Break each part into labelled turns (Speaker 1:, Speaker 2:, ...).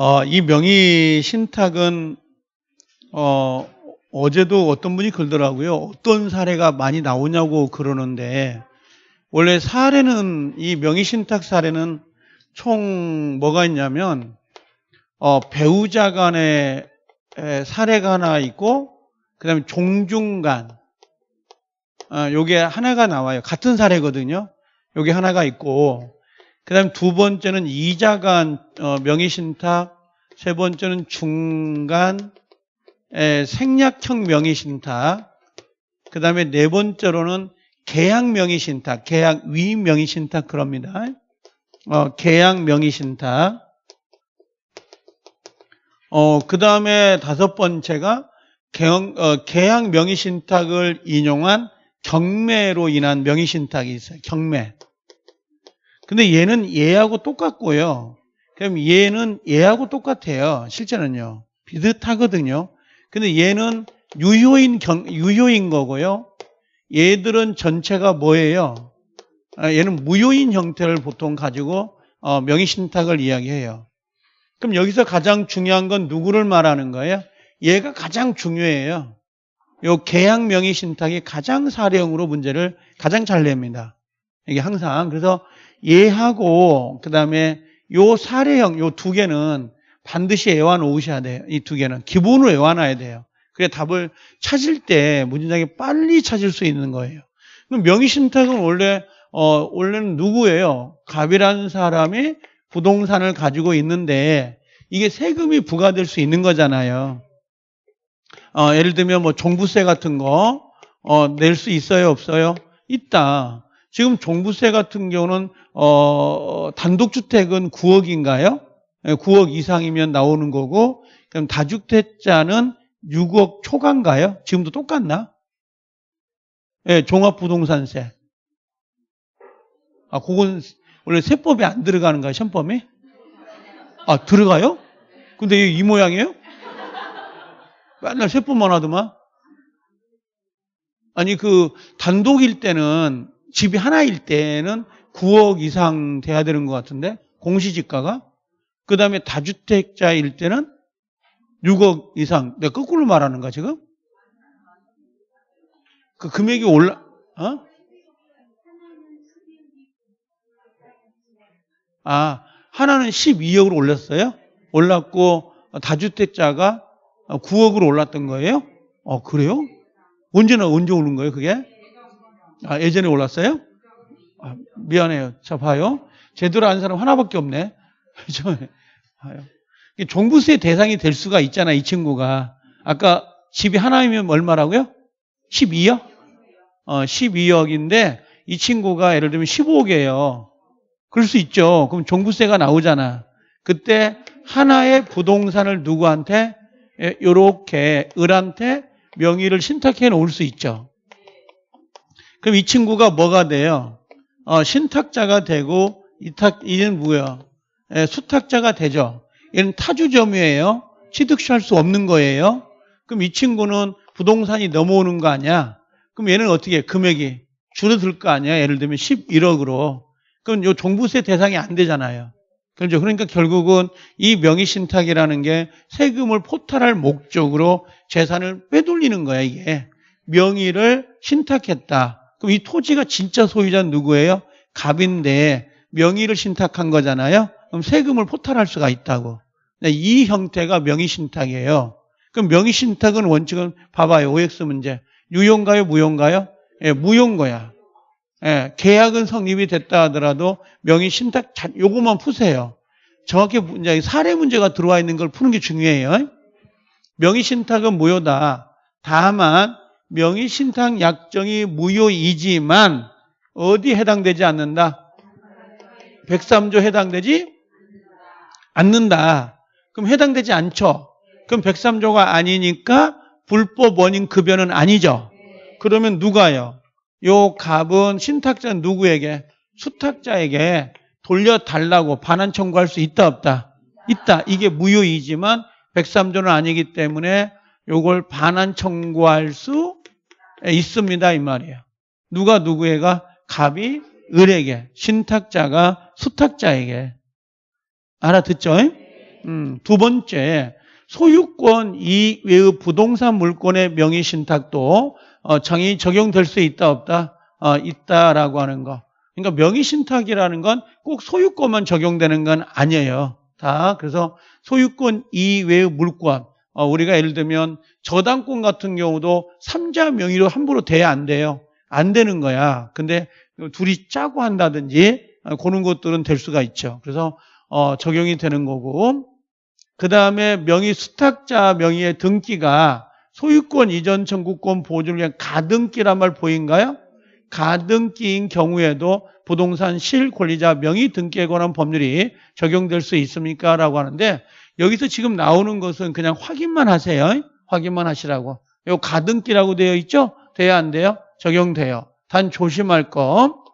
Speaker 1: 어, 이 명의 신탁은 어, 어제도 어떤 분이 그러더라고요. 어떤 사례가 많이 나오냐고 그러는데 원래 사례는 이 명의 신탁 사례는 총 뭐가 있냐면 어, 배우자 간의 에, 사례가 하나 있고 그다음에 종중간 아, 요게 하나가 나와요. 같은 사례거든요. 요게 하나가 있고 그 다음 두 번째는 이자간 어, 명의신탁, 세 번째는 중간 에, 생략형 명의신탁, 그 다음에 네 번째로는 계약 명의신탁, 계약 위 명의신탁 그럽니다. 어, 계약 명의신탁. 어, 그 다음에 다섯 번째가 경, 어, 계약 명의신탁을 인용한 경매로 인한 명의신탁이 있어요. 경매. 근데 얘는 얘하고 똑같고요. 그럼 얘는 얘하고 똑같아요. 실제는요. 비슷하거든요. 근데 얘는 유효인 경, 유효인 거고요. 얘들은 전체가 뭐예요? 아, 얘는 무효인 형태를 보통 가지고 어, 명의신탁을 이야기해요. 그럼 여기서 가장 중요한 건 누구를 말하는 거예요? 얘가 가장 중요해요. 요 계약 명의 신탁이 가장 사례형으로 문제를 가장 잘 냅니다. 이게 항상 그래서 얘하고 그다음에 요 사례형 요 두 개는 반드시 외워 놓으셔야 돼요. 이 두 개는 기본으로 놔야 돼요. 그래 답을 찾을 때 문장에 빨리 찾을 수 있는 거예요. 그럼 명의 신탁은 원래 어 원래는 누구예요? 갑이라는 사람이 부동산을 가지고 있는데 이게 세금이 부과될 수 있는 거잖아요. 어, 예를 들면 뭐 종부세 같은 거 어, 낼 수 있어요, 없어요? 있다. 지금 종부세 같은 경우는 어, 단독주택은 9억인가요? 9억 이상이면 나오는 거고 그럼 다주택자는 6억 초과인가요? 지금도 똑같나? 예, 종합부동산세. 아, 그건 원래 세법에 안 들어가는 가요, 시험법에? 아, 들어가요? 근데 이 모양이에요? 맨날 세법만 하더만. 아니 그 단독일 때는 집이 하나일 때는 9억 이상 돼야 되는 것 같은데 공시지가가 그 다음에 다주택자일 때는 6억 이상. 내가 거꾸로 말하는가 지금? 그 금액이 올라 어? 아 하나는 12억으로 올랐어요. 올랐고 다주택자가 9억으로 올랐던 거예요? 어, 그래요? 언제나 언제 오른 거예요, 그게? 아, 예전에 올랐어요? 아, 미안해요. 자, 봐요. 제대로 아는 사람 하나밖에 없네. 봐요. 종부세 대상이 될 수가 있잖아, 이 친구가. 아까 집이 하나이면 얼마라고요? 12억? 어, 12억인데 이 친구가 예를 들면 15억이에요. 그럴 수 있죠. 그럼 종부세가 나오잖아. 그때 하나의 부동산을 누구한테 예, 을한테 명의를 신탁해 놓을 수 있죠. 그럼 이 친구가 뭐가 돼요? 어, 신탁자가 되고 이탁 이는 뭐야? 예, 수탁자가 되죠. 얘는 타주점유예요. 취득할 수 없는 거예요. 그럼 이 친구는 부동산이 넘어오는 거 아니야? 그럼 얘는 어떻게 금액이 줄어들 거 아니야? 예를 들면 11억으로. 그럼 요 종부세 대상이 안 되잖아요. 그렇죠. 그러니까 결국은 이 명의신탁이라는 게 세금을 포탈할 목적으로 재산을 빼돌리는 거야, 이게. 명의를 신탁했다. 그럼 이 토지가 진짜 소유자는 누구예요? 갑인데 명의를 신탁한 거잖아요. 그럼 세금을 포탈할 수가 있다고. 네, 이 형태가 명의 신탁이에요. 그럼 명의 신탁은 원칙은 봐봐요. OX 문제. 유용가요? 무용가요? 예, 무용 거야. 예, 계약은 성립이 됐다 하더라도 명의 신탁 요것만 푸세요. 정확히 이제 사례 문제가 들어와 있는 걸 푸는 게 중요해요. 명의 신탁은 무효다. 다만 명의 신탁 약정이 무효이지만 어디 해당되지 않는다? 103조 해당되지 않는다. 그럼 해당되지 않죠. 그럼 103조가 아니니까 불법 원인 급여는 아니죠. 그러면 누가요? 요 값은 신탁자 누구에게? 수탁자에게 돌려달라고 반환 청구할 수 있다 없다? 있다. 이게 무효이지만 103조는 아니기 때문에 요걸 반환 청구할 수 있습니다 이 말이에요. 누가 누구에가? 갑이 을에게, 신탁자가 수탁자에게. 알아듣죠? 음, 두 번째, 소유권 이외의 부동산 물권의 명의 신탁도 어, 정의 적용될 수 있다 없다? 어, 있다라고 하는 거. 그러니까 명의 신탁이라는 건 꼭 소유권만 적용되는 건 아니에요. 다 그래서 소유권 이외의 물권 어, 우리가 예를 들면 저당권 같은 경우도 삼자 명의로 함부로 돼야 안 돼요. 안 되는 거야. 근데 둘이 짜고 한다든지 어, 그런 것들은 될 수가 있죠. 그래서 어, 적용이 되는 거고 그 다음에 명의 수탁자 명의의 등기가 소유권 이전 청구권 보존을 위한 가등기란 말 보인가요? 가등기인 경우에도 부동산 실권리자 명의 등기에 관한 법률이 적용될 수 있습니까? 라고 하는데 여기서 지금 나오는 것은 그냥 확인만 하세요. 확인만 하시라고. 요 가등기라고 되어 있죠? 돼야 안 돼요? 적용돼요. 단 조심할 거.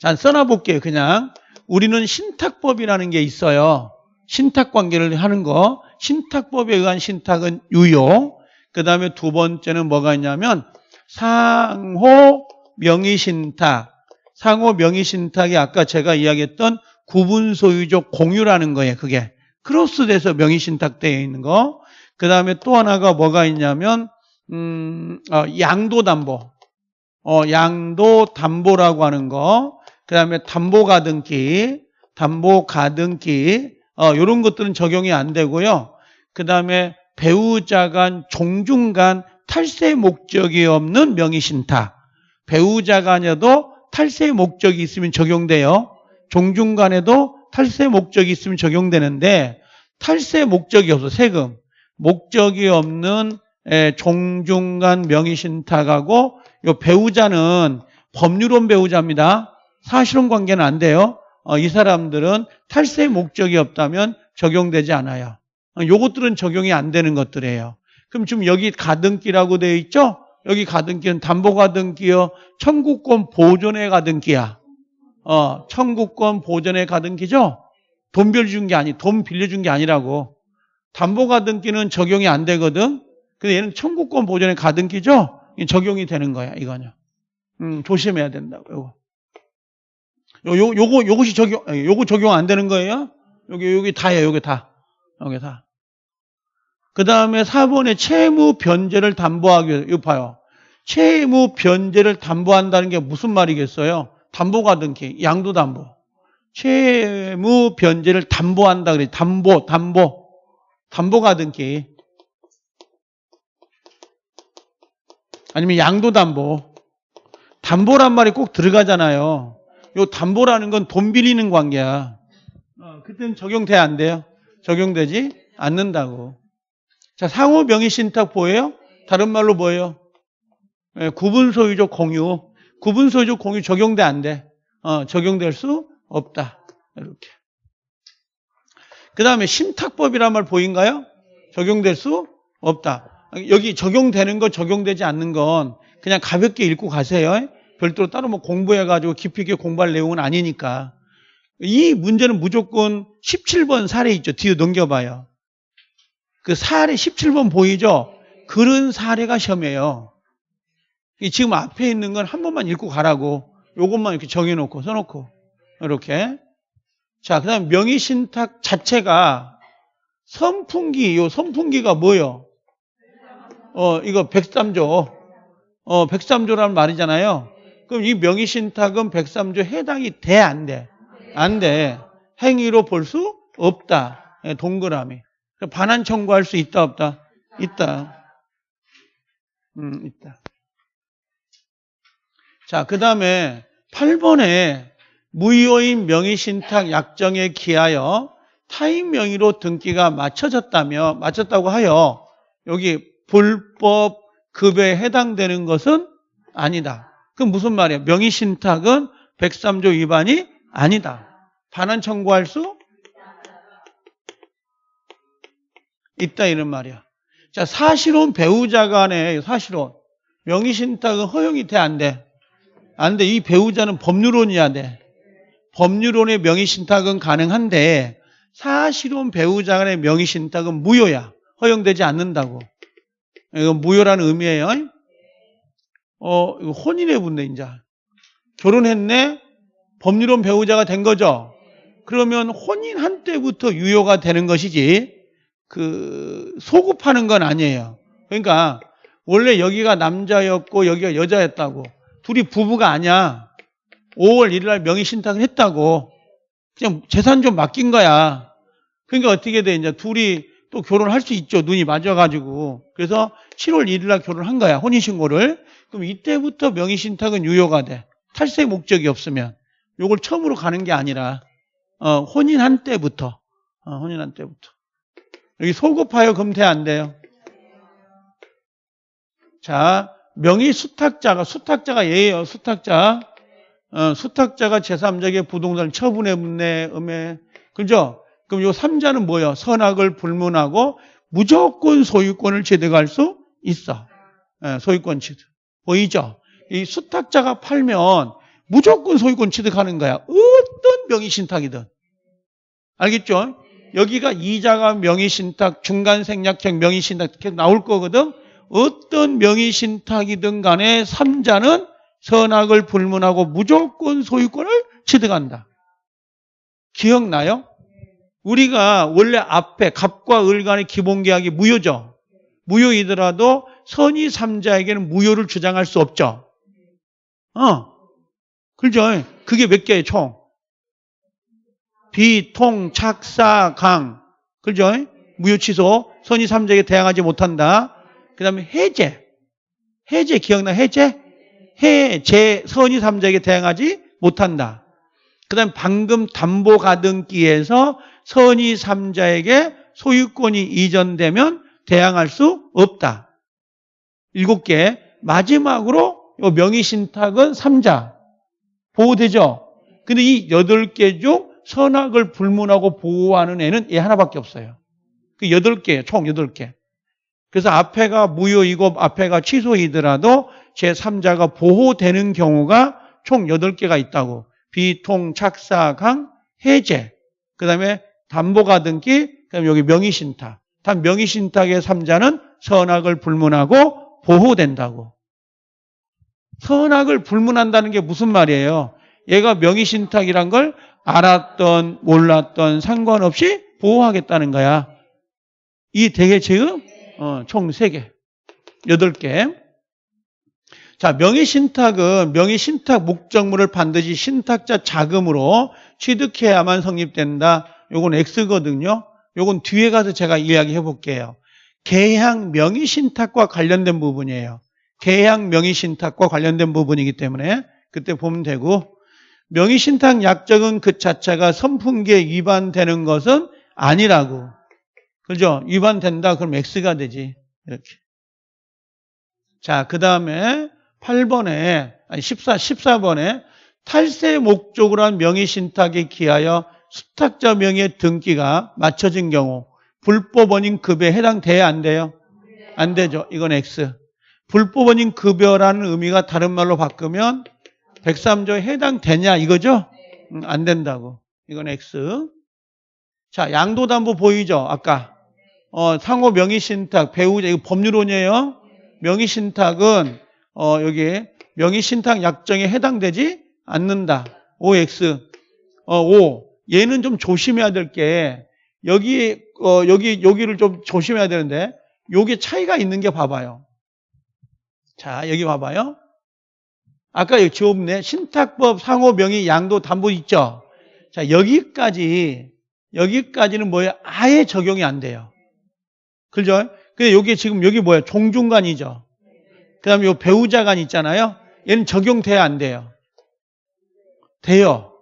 Speaker 1: 자, 써놔 볼게요. 그냥. 우리는 신탁법이라는 게 있어요. 신탁 관계를 하는 거. 신탁법에 의한 신탁은 유효. 그 다음에 두 번째는 뭐가 있냐면 상호 명의 신탁. 상호 명의 신탁이 아까 제가 이야기했던 구분 소유적 공유라는 거예요. 그게 크로스돼서 명의 신탁 되어 있는 거. 그 다음에 또 하나가 뭐가 있냐면 음, 어, 양도 담보. 어, 양도 담보라고 하는 거. 그 다음에 담보 가등기, 담보 가등기, 어, 이런 것들은 적용이 안 되고요. 그 다음에 배우자 간, 종중 간 탈세 목적이 없는 명의신탁. 배우자 간에도 탈세 목적이 있으면 적용돼요. 종중 간에도 탈세 목적이 있으면 적용되는데 탈세 목적이 없어 세금 목적이 없는 종중 간 명의신탁하고 요 배우자는 법률원 배우자입니다. 사실혼 관계는 안 돼요. 어, 이 사람들은 탈세 목적이 없다면 적용되지 않아요. 어, 요것들은 적용이 안 되는 것들이에요. 그럼 지금 여기 가등기라고 되어 있죠? 여기 가등기는 담보가등기요. 청구권 보존의 가등기야. 어, 청구권 보존의 가등기죠? 돈 빌려준 게 아니, 돈 빌려준 게 아니라고. 담보 가등기는 적용이 안 되거든? 근데 얘는 청구권 보존의 가등기죠? 적용이 되는 거야, 이거는. 음, 조심해야 된다고, 요거. 요, 요, 요거, 요것이 적용, 요거 적용 안 되는 거예요? 여기, 여기 다예요, 여기 다. 여기 다. 그 다음에 4번에 채무 변제를 담보하기 위해서, 이거 봐요. 채무 변제를 담보한다는 게 무슨 말이겠어요? 담보가 등기, 양도 담보. 채무 변제를 담보한다 그래. 담보, 담보. 담보가 등기. 아니면 양도 담보. 담보란 말이 꼭 들어가잖아요. 요 담보라는 건 돈 빌리는 관계야. 어, 그때는 적용돼 안 돼요? 적용되지 않는다고. 자, 상호 명의 신탁 보여요? 다른 말로 뭐예요? 예, 구분 소유적 공유. 구분 소유적 공유 적용돼 안 돼? 어, 적용될 수 없다. 이렇게. 그 다음에 신탁법이란 말 보인가요? 적용될 수 없다. 여기 적용되는 거 적용되지 않는 건 그냥 가볍게 읽고 가세요. 별도로 따로 뭐 공부해가지고 깊이 있게 공부할 내용은 아니니까. 이 문제는 무조건 17번 사례 있죠. 뒤에 넘겨봐요. 그 사례 17번 보이죠? 그런 사례가 시험이에요. 지금 앞에 있는 건 한 번만 읽고 가라고. 요것만 이렇게 정해놓고, 써놓고. 이렇게. 자, 그 다음 명의신탁 자체가 선풍기, 요 선풍기가 뭐예요? 어, 이거 103조. 어, 103조라는 말이잖아요. 그럼 이 명의신탁은 103조 해당이 돼, 안 돼? 안 돼. 행위로 볼 수 없다. 예, 동그라미. 반환 청구할 수 있다 없다? 있다. 음, 있다. 자, 그 다음에 8번에 무효인 명의신탁 약정에 기하여 타인 명의로 등기가 맞춰졌다며 맞췄다고 하여 여기 불법 급여에 해당되는 것은 아니다. 그 무슨 말이야? 명의신탁은 103조 위반이 아니다. 반환 청구할 수 있다 이런 말이야. 자, 사실혼 배우자 간에 사실혼 명의신탁은 허용이 돼 안 돼? 안 돼. 이 배우자는 법률혼이야 돼. 법률혼의 명의신탁은 가능한데 사실혼 배우자 간의 명의신탁은 무효야. 허용되지 않는다고. 이건 무효라는 의미예요. 어, 혼인의 분데 이제 결혼했네. 법률혼 배우자가 된 거죠. 그러면 혼인한 때부터 유효가 되는 것이지 그 소급하는 건 아니에요. 그러니까 원래 여기가 남자였고 여기가 여자였다고 둘이 부부가 아니야. 5월 1일 날 명의 신탁을 했다고 그냥 재산 좀 맡긴 거야. 그러니까 어떻게 돼 이제 둘이 또 결혼할 수 있죠. 눈이 맞아가지고 그래서 7월 1일 날 결혼한 거야. 혼인 신고를. 그럼 이때부터 명의 신탁은 유효가 돼. 탈세 목적이 없으면 요걸 처음으로 가는 게 아니라 어, 혼인한 때부터 어, 혼인한 때부터 여기 소급하여 금태 안 돼요. 자, 명의 수탁자가 수탁자가 얘예요. 수탁자. 어, 수탁자가 제3자에게 부동산을 처분해 묻네, 음해. 그죠? 그럼 요 3자는 뭐예요? 선악을 불문하고 무조건 소유권을 취득할 수 있어. 예, 소유권 취득. 보이죠? 이 수탁자가 팔면 무조건 소유권 취득하는 거야. 어떤 명의 신탁이든. 알겠죠? 여기가 이자가 명의 신탁, 중간 생략형 명의 신탁 이렇게 나올 거거든. 어떤 명의 신탁이든 간에 3자는 선악을 불문하고 무조건 소유권을 취득한다. 기억나요? 우리가 원래 앞에 갑과 을 간의 기본 계약이 무효죠. 무효이더라도 선의 3자에게는 무효를 주장할 수 없죠. 어. 그죠? 그게 몇 개예요, 총? 비, 통, 착사, 강. 그죠? 무효 취소. 선의 3자에게 대항하지 못한다. 그 다음에 해제. 해제 기억나? 해제? 해제 선의 3자에게 대항하지 못한다. 그 다음에 방금 담보 가등기에서 선의 3자에게 소유권이 이전되면 대항할 수 없다. 일곱 개. 마지막으로 명의신탁은 3자. 보호되죠? 근데 이 여덟 개 중 선악을 불문하고 보호하는 애는 얘 하나밖에 없어요. 그 여덟 개, 총 여덟 개. 그래서 앞에가 무효이고 앞에가 취소이더라도 제3자가 보호되는 경우가 총 8개가 있다고. 비통, 착사, 강, 해제. 그 다음에 담보가 등기, 그 다음에 여기 명의신탁. 단 명의신탁의 3자는 선악을 불문하고 보호된다고. 선악을 불문한다는 게 무슨 말이에요? 얘가 명의신탁이란 걸 알았던 몰랐던 상관없이 보호하겠다는 거야. 이 되게 지금 어, 총 3개, 8개. 자, 명의신탁은 명의신탁 목적물을 반드시 신탁자 자금으로 취득해야만 성립된다. 요건 X거든요. 요건 뒤에 가서 제가 이야기해 볼게요. 계약 명의신탁과 관련된 부분이에요. 계약 명의신탁과 관련된 부분이기 때문에 그때 보면 되고 명의신탁 약정은 그 자체가 선풍기에 위반되는 것은 아니라고. 그죠? 위반된다 그럼 X가 되지. 이렇게. 자, 그 다음에 8번에, 아니 14, 14번에 탈세 목적으로 한 명의신탁에 기하여 수탁자 명의 등기가 맞춰진 경우 불법 원인 급여에 해당돼야 안 돼요? 안 되죠. 이건 X. 불법 원인 급여라는 의미가 다른 말로 바꾸면 103조에 해당되냐 이거죠? 음, 안 된다고. 이건 X. 자, 양도담보 보이죠? 아까. 어, 상호 명의신탁, 배우자, 이거 법률론이에요. 명의신탁은, 어, 여기, 명의신탁 약정에 해당되지 않는다. OX. 어, O. 얘는 좀 조심해야 될 게, 여기, 어, 여기, 여기를 좀 조심해야 되는데, 요게 차이가 있는 게 봐봐요. 자, 여기 봐봐요. 아까 여기 지웠네. 신탁법 상호 명의 양도 담보 있죠? 자, 여기까지, 여기까지는 뭐예요? 아예 적용이 안 돼요. 그죠? 근데 여기 지금 여기 뭐야? 종중간이죠. 그 다음에 요 배우자간 있잖아요. 얘는 적용돼야 안 돼요. 돼요.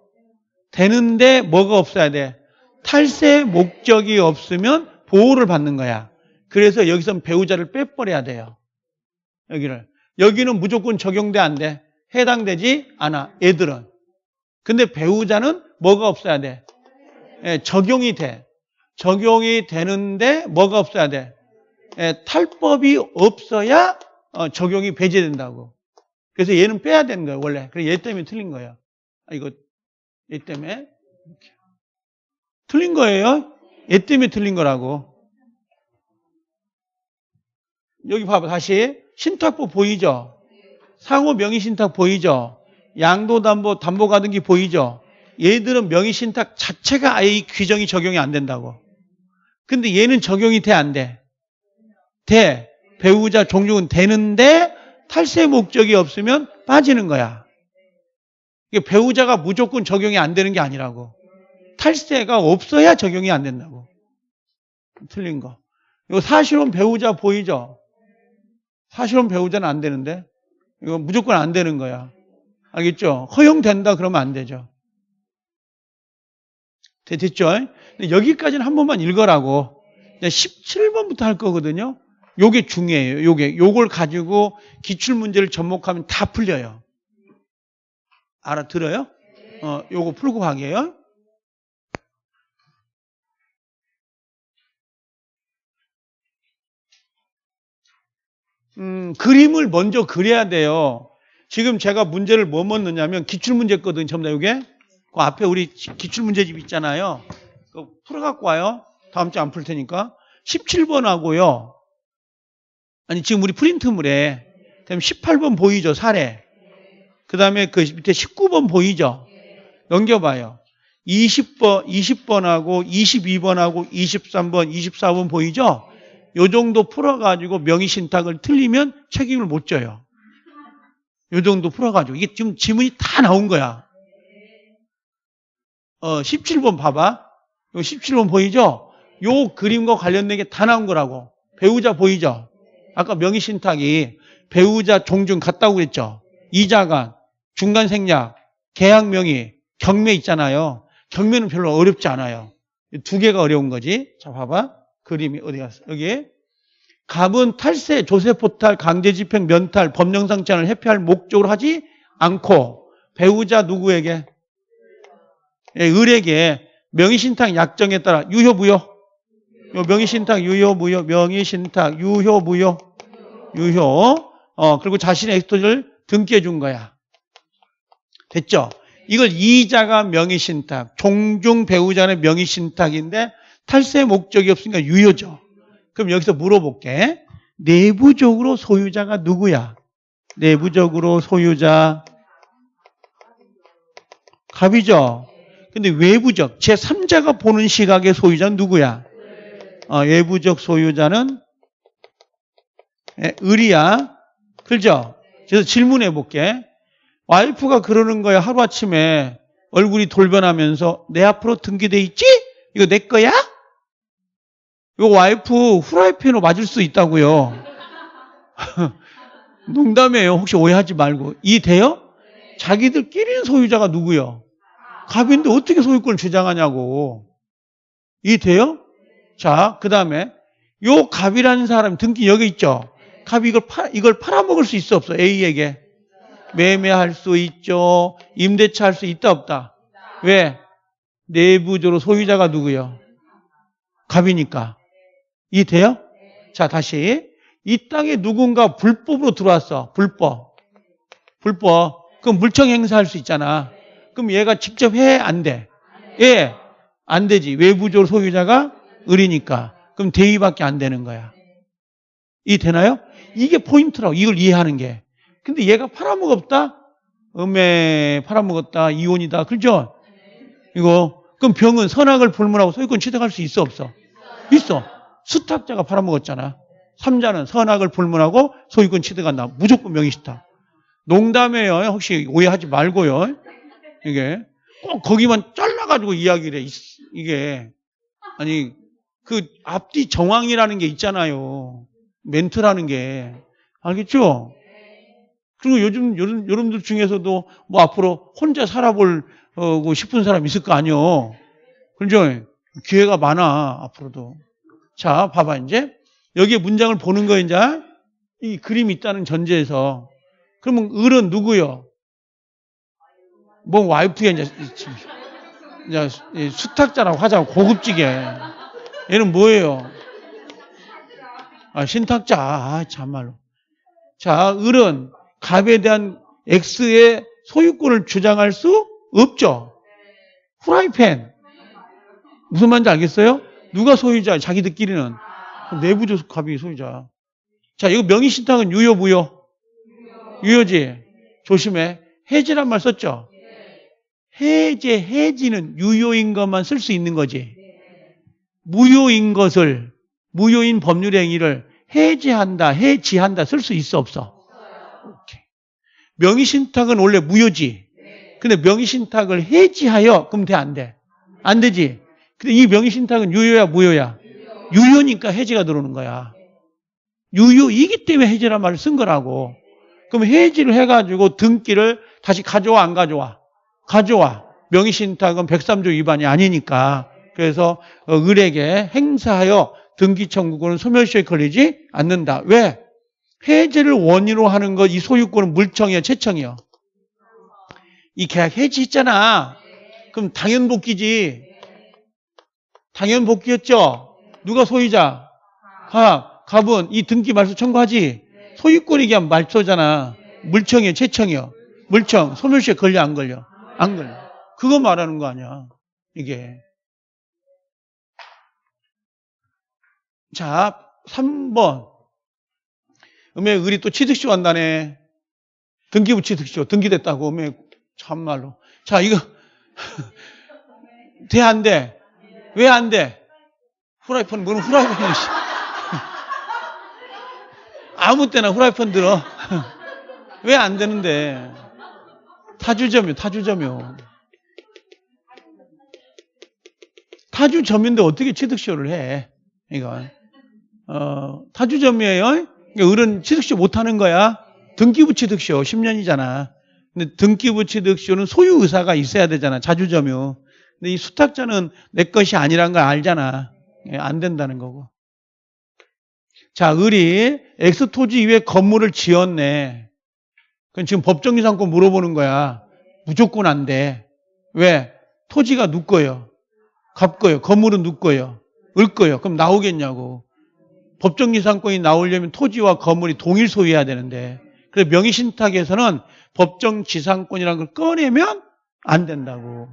Speaker 1: 되는데 뭐가 없어야 돼? 탈세 목적이 없으면 보호를 받는 거야. 그래서 여기서 배우자를 빼버려야 돼요. 여기를. 여기는 무조건 적용돼 안 돼. 해당되지 않아. 애들은. 근데 배우자는 뭐가 없어야 돼? 예, 적용이 돼. 적용이 되는데 뭐가 없어야 돼? 예, 탈법이 없어야 어, 적용이 배제된다고. 그래서 얘는 빼야 되는 거예요, 원래. 그래서 얘 때문에 틀린 거예요. 아, 이거 얘 때문에 이렇게. 틀린 거예요. 얘 때문에 틀린 거라고. 여기 봐봐 다시 신탁법 보이죠? 상호 명의신탁 보이죠? 양도담보 담보 가등기 보이죠? 얘들은 명의신탁 자체가 아예 이 규정이 적용이 안 된다고. 근데 얘는 적용이 돼, 안 돼? 돼. 배우자 종족은 되는데 탈세 목적이 없으면 빠지는 거야. 배우자가 무조건 적용이 안 되는 게 아니라고. 탈세가 없어야 적용이 안 된다고. 틀린 거. 이거 사실혼 배우자 보이죠? 사실혼 배우자는 안 되는데. 이거 무조건 안 되는 거야. 알겠죠? 허용된다 그러면 안 되죠. 됐죠? 여기까지는 한 번만 읽어라고. 17번부터 할 거거든요. 요게 중요해요. 요게. 요걸 가지고 기출문제를 접목하면 다 풀려요. 알아들어요? 어, 요거 풀고 가게요. 음, 그림을 먼저 그려야 돼요. 지금 제가 문제를 뭐 넣느냐면 기출문제거든요. 전부 다 이게. 그 앞에 우리 기출문제집 있잖아요. 그 풀어갖고 와요. 다음 주에 안 풀 테니까. 17번 하고요. 아니, 지금 우리 프린트물에. 그다음 18번 보이죠? 사례. 그 다음에 그 밑에 19번 보이죠? 넘겨봐요. 20번, 20번하고 22번하고 23번, 24번 보이죠? 요 정도 풀어가지고 명의신탁을 틀리면 책임을 못 져요. 요 정도 풀어가지고. 이게 지금 지문이 다 나온 거야. 어, 17번 봐봐. 요 17번 보이죠? 요 그림과 관련된 게 다 나온 거라고. 배우자 보이죠? 아까 명의신탁이 배우자 종중 같다고 그랬죠? 이자간, 중간 생략, 계약 명의, 경매 있잖아요. 경매는 별로 어렵지 않아요. 두 개가 어려운 거지. 자, 봐봐. 그림이 어디 갔어? 여기. 갑은 탈세, 조세 포탈, 강제 집행, 면탈, 법령상장을 회피할 목적으로 하지 않고 배우자 누구에게? 예, 을에게 명의신탁 약정에 따라 유효무효. 요 명의신탁 유효무효, 명의신탁 유효무효, 유효. 어, 그리고 자신의 엑스토를 등기해 준 거야. 됐죠? 이걸 이자가 명의신탁, 종중 배우자는 명의신탁인데 탈세 목적이 없으니까 유효죠. 그럼 여기서 물어볼게. 내부적으로 소유자가 누구야? 내부적으로 소유자 갑이죠. 근데 외부적 제3자가 보는 시각의 소유자는 누구야? 어, 외부적 소유자는 예, 을이야. 그죠? 그래서 질문해 볼게. 와이프가 그러는 거야. 하루아침에 얼굴이 돌변하면서 내 앞으로 등기돼 있지? 이거 내 거야? 이거 와이프 후라이팬으로 맞을 수 있다고요. 농담이에요. 혹시 오해하지 말고. 이돼요? 자기들끼리는 소유자가 누구요? 갑인데 어떻게 소유권을 주장하냐고. 이 돼요? 자, 그 다음에 요 갑이라는 사람 등기 여기 있죠? 갑이 이걸, 팔, 이걸 팔아먹을 수 있어 없어? A에게. 매매할 수 있죠. 임대차 할 수 있다 없다. 왜? 내부적으로 소유자가 누구요? 갑이니까. 이 돼요? 자, 다시. 이 땅에 누군가 불법으로 들어왔어. 불법. 불법. 그럼 물청 행사할 수 있잖아. 그럼 얘가 직접 해? 안 돼? 예. 안 되지. 외부적으로 소유자가 을이니까. 그럼 대위밖에 안 되는 거야. 이 되나요? 이게 포인트라고. 이걸 이해하는 게. 근데 얘가 팔아먹었다? 음에 팔아먹었다. 이혼이다. 그죠? 이거. 그럼 병은 선악을 불문하고 소유권 취득할 수 있어 없어? 있어. 수탁자가 팔아먹었잖아. 삼자는 선악을 불문하고 소유권 취득한다. 무조건 명의시탁. 농담이에요. 혹시 오해하지 말고요. 이게 꼭 거기만 잘라가지고 이야기를 해. 이게 아니 그 앞뒤 정황이라는 게 있잖아요. 멘트라는 게 알겠죠? 그리고 요즘 요즘 여러분들 중에서도 뭐 앞으로 혼자 살아보고 싶은 사람 있을 거 아니요. 그죠? 기회가 많아 앞으로도. 자, 봐봐 이제 여기에 문장을 보는 거 이제 이 그림이 있다는 전제에서 그러면 을은 누구요? 뭐 와이프야 이제, 이제 수탁자라고 하자고 고급지게 얘는 뭐예요? 아, 신탁자 아, 참말로 자 을은 갑에 대한 X의 소유권을 주장할 수 없죠. 후라이팬 무슨 말인지 알겠어요? 누가 소유자? 자기들끼리는 내부적 갑이 소유자. 자, 이거 명의신탁은 유효 무효? 유효지. 조심해. 해지란 말 썼죠? 해제, 해지는 유효인 것만 쓸 수 있는 거지. 무효인 것을, 무효인 법률 행위를 해제한다, 해지한다 쓸 수 있어, 없어? 오케이. 명의신탁은 원래 무효지. 근데 명의신탁을 해지하여, 그럼 돼, 안 돼? 안 되지. 근데 이 명의신탁은 유효야, 무효야? 유효니까 해지가 들어오는 거야. 유효이기 때문에 해지란 말을 쓴 거라고. 그럼 해지를 해가지고 등기를 다시 가져와, 안 가져와? 가져와. 명의신탁은 103조 위반이 아니니까. 그래서 어, 을에게 행사하여 등기 청구권은 소멸시효에 걸리지 않는다. 왜? 해제를 원인으로 하는 것, 이 소유권은 물청이야, 채청이야. 이 계약 해지했잖아. 그럼 당연 복귀지. 당연 복귀였죠. 누가 소유자? 갑, 갑은 이 등기 말소 청구하지. 소유권이 그냥 말소잖아. 물청이야, 채청이야. 물청, 소멸시효에 걸려, 안 걸려? 안 걸려. 그거 말하는 거 아니야. 이게. 자, 3번. 음에 을이 또 취득시 한다네. 등기부 취득시효. 등기됐다고. 음에 참말로. 자, 이거. 돼, 안 돼? 왜 안 돼? 후라이팬, 뭐는 후라이팬이, 씨. 아무 때나 후라이팬 들어. 왜 안 되는데? 타주점이요, 타주점이요. 타주점인데 어떻게 취득시효를 해? 이거. 어, 타주점이에요. 그러니까 을은 취득시효 못하는 거야. 등기부 취득시효 10년이잖아. 근데 등기부 취득시효는 소유 의사가 있어야 되잖아. 자주점유. 근데 이 수탁자는 내 것이 아니란 걸 알잖아. 예, 안 된다는 거고. 자, 을이 X 토지 이외에 건물을 지었네. 그럼 지금 법정지상권 물어보는 거야. 무조건 안 돼. 왜? 토지가 누 거예요. 갑 거예요. 건물은 누 거예요. 을 거예요. 그럼 나오겠냐고. 법정이상권이 나오려면 토지와 건물이 동일 소유해야 되는데. 그래서 명의신탁에서는 법정지상권이라는 걸 꺼내면 안 된다고.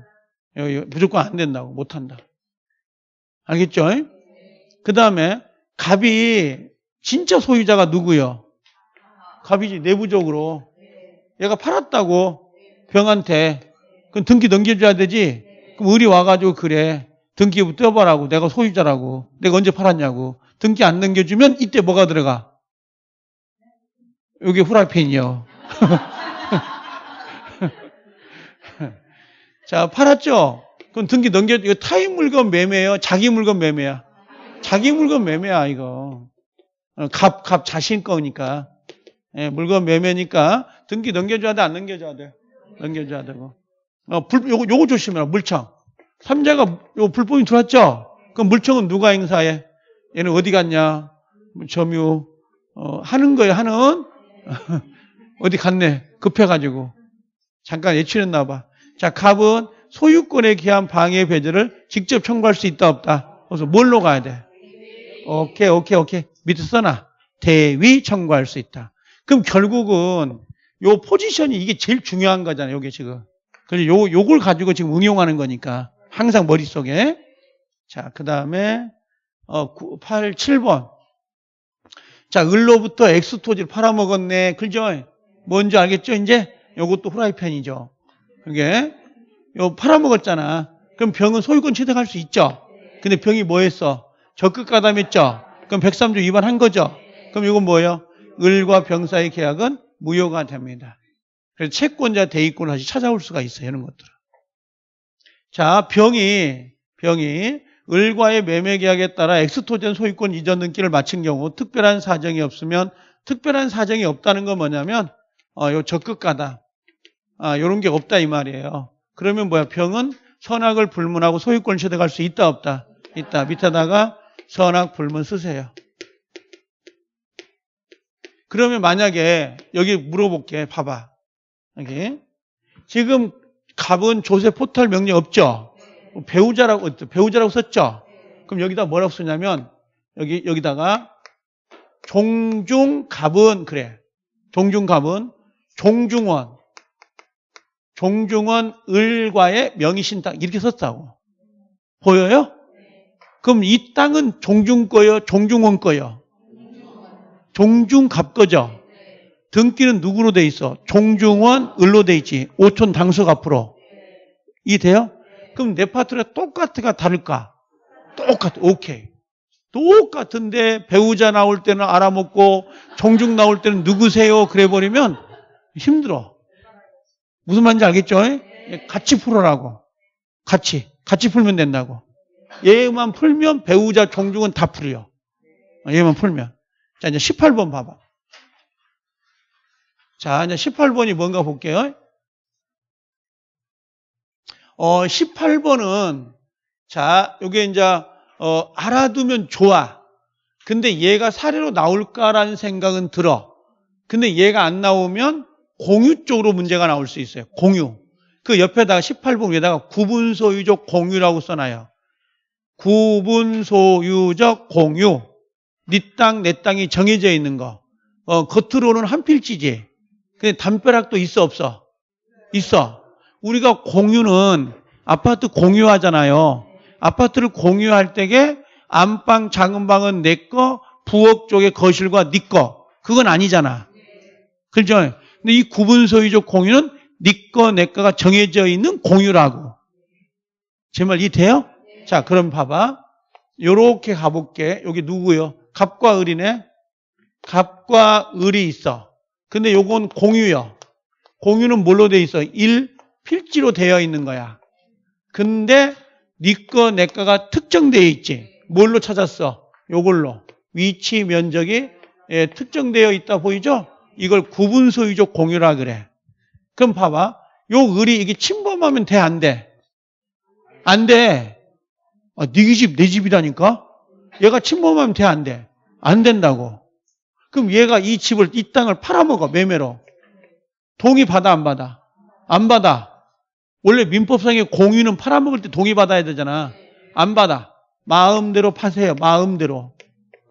Speaker 1: 무조건 안 된다고. 못 한다. 알겠죠? 그 다음에 갑이 진짜 소유자가 누구요? 갑이지 내부적으로. 얘가 팔았다고 병한테. 그럼 등기 넘겨줘야 되지? 그럼 을이 와가지고 그래. 등기부 떼어봐라고. 내가 소유자라고. 내가 언제 팔았냐고. 등기 안 넘겨주면 이때 뭐가 들어가? 여기 후라이팬이요. 자, 팔았죠? 그럼 등기 넘겨, 이거 타인 물건 매매예요? 자기 물건 매매야? 자기 물건 매매야, 이거. 어, 갑, 갑 자신 거니까. 예, 물건 매매니까 등기 넘겨줘야 돼, 안 넘겨줘야 돼? 넘겨줘야 되고. 어, 불, 요거, 요거 조심해라, 물청. 삼자가 요 불법이 들어왔죠? 그럼 물청은 누가 행사해? 얘는 어디 갔냐? 뭐 점유, 어, 하는 거예요, 하는? 어디 갔네? 급해가지고. 잠깐 예치했나 봐. 자, 갑은 소유권에 기한 방해 배제를 직접 청구할 수 있다, 없다? 그래서 뭘로 가야 돼? 오케이, 오케이, 오케이. 밑에 써놔. 대위 청구할 수 있다. 그럼 결국은 요 포지션이 이게 제일 중요한 거잖아요, 요게 지금. 그래서 요, 요걸 가지고 지금 응용하는 거니까. 항상 머릿속에. 자, 그 다음에, 어, 9, 8, 7번. 자, 을로부터 엑스토지를 팔아먹었네. 그죠? 뭔지 알겠죠? 이제 요것도 후라이팬이죠. 그게 요 팔아먹었잖아. 그럼 병은 소유권 취득할 수 있죠. 근데 병이 뭐 했어? 적극 가담했죠. 그럼 103조 위반한 거죠. 그럼 이건 뭐예요? 을과 병 사이 계약은 무효가 됩니다. 그래서 채권자 대위권을 다시 찾아올 수가 있어요. 이런 것들은. 자, 병이 병이 을과의 매매 계약에 따라 엑스토젠 소유권 이전 등기를 마친 경우 특별한 사정이 없으면 특별한 사정이 없다는 건 뭐냐면 어, 요 적극 가담 아, 요런 게 없다 이 말이에요. 그러면 뭐야? 병은 선악을 불문하고 소유권을 취득할 수 있다 없다? 있다. 밑에다가 선악 불문 쓰세요. 그러면 만약에 여기 물어볼게. 봐봐. 여기 지금 갑은 조세 포탈 명령 없죠? 배우자라고 배우자라고 썼죠? 그럼 여기다 뭐라고 쓰냐면 여기 여기다가 종중 갑은 그래. 종중 갑은 종중원 종중원 을과의 명의신탁 이렇게 썼다고. 보여요? 그럼 이 땅은 종중 거요, 종중원 거요. 종중 갑 거죠. 등기는 누구로 돼 있어? 종중원 을로 돼 있지. 오촌 당석 앞으로. 이해돼요? 그럼 내 파트가 똑같을까 다를까? 똑같아. 오케이. 똑같은데 배우자 나올 때는 알아먹고 종중 나올 때는 누구세요? 그래 버리면 힘들어. 무슨 말인지 알겠죠? 같이 풀어라고. 같이. 같이 풀면 된다고. 얘만 풀면 배우자 종중은 다 풀려. 얘만 풀면. 자, 이제 18번 봐봐. 자, 이제 18번이 뭔가 볼게요. 어, 18번은, 자, 요게 이제, 어, 알아두면 좋아. 근데 얘가 사례로 나올까라는 생각은 들어. 근데 얘가 안 나오면 공유 쪽으로 문제가 나올 수 있어요. 공유. 그 옆에다가 18번 위에다가 구분소유적 공유라고 써놔요. 구분소유적 공유. 네 땅, 내 땅이 정해져 있는 거. 어, 겉으로는 한 필지지. 근데 담벼락도 있어, 없어? 있어. 우리가 공유는 아파트 공유하잖아요. 아파트를 공유할 때에 안방, 작은 방은 내 거, 부엌 쪽의 거실과 네 거. 그건 아니잖아. 그렇죠? 근데 이 구분 소유적 공유는 네 거, 내 거가 정해져 있는 공유라고. 제 말 이해돼요? 자, 그럼 봐봐. 요렇게 가볼게. 여기 누구요? 갑과 을이네. 갑과 을이 있어. 근데 요건 공유요. 공유는 뭘로 돼 있어? 1 필지로 되어 있는 거야. 근데 니꺼 네 내꺼가 특정되어 있지. 뭘로 찾았어? 요걸로. 위치 면적이 예, 특정되어 있다 보이죠? 이걸 구분 소유적 공유라 그래. 그럼 봐봐. 요 을이 이게 침범하면 돼, 안 돼? 안 돼. 아, 네 집, 내 집이라니까? 얘가 침범하면 돼, 안 돼? 안 된다고. 그럼 얘가 이 집을, 이 땅을 팔아먹어, 매매로. 동의 받아, 안 받아? 안 받아. 원래 민법상의 공유는 팔아먹을 때 동의 받아야 되잖아. 안 받아. 마음대로 파세요, 마음대로.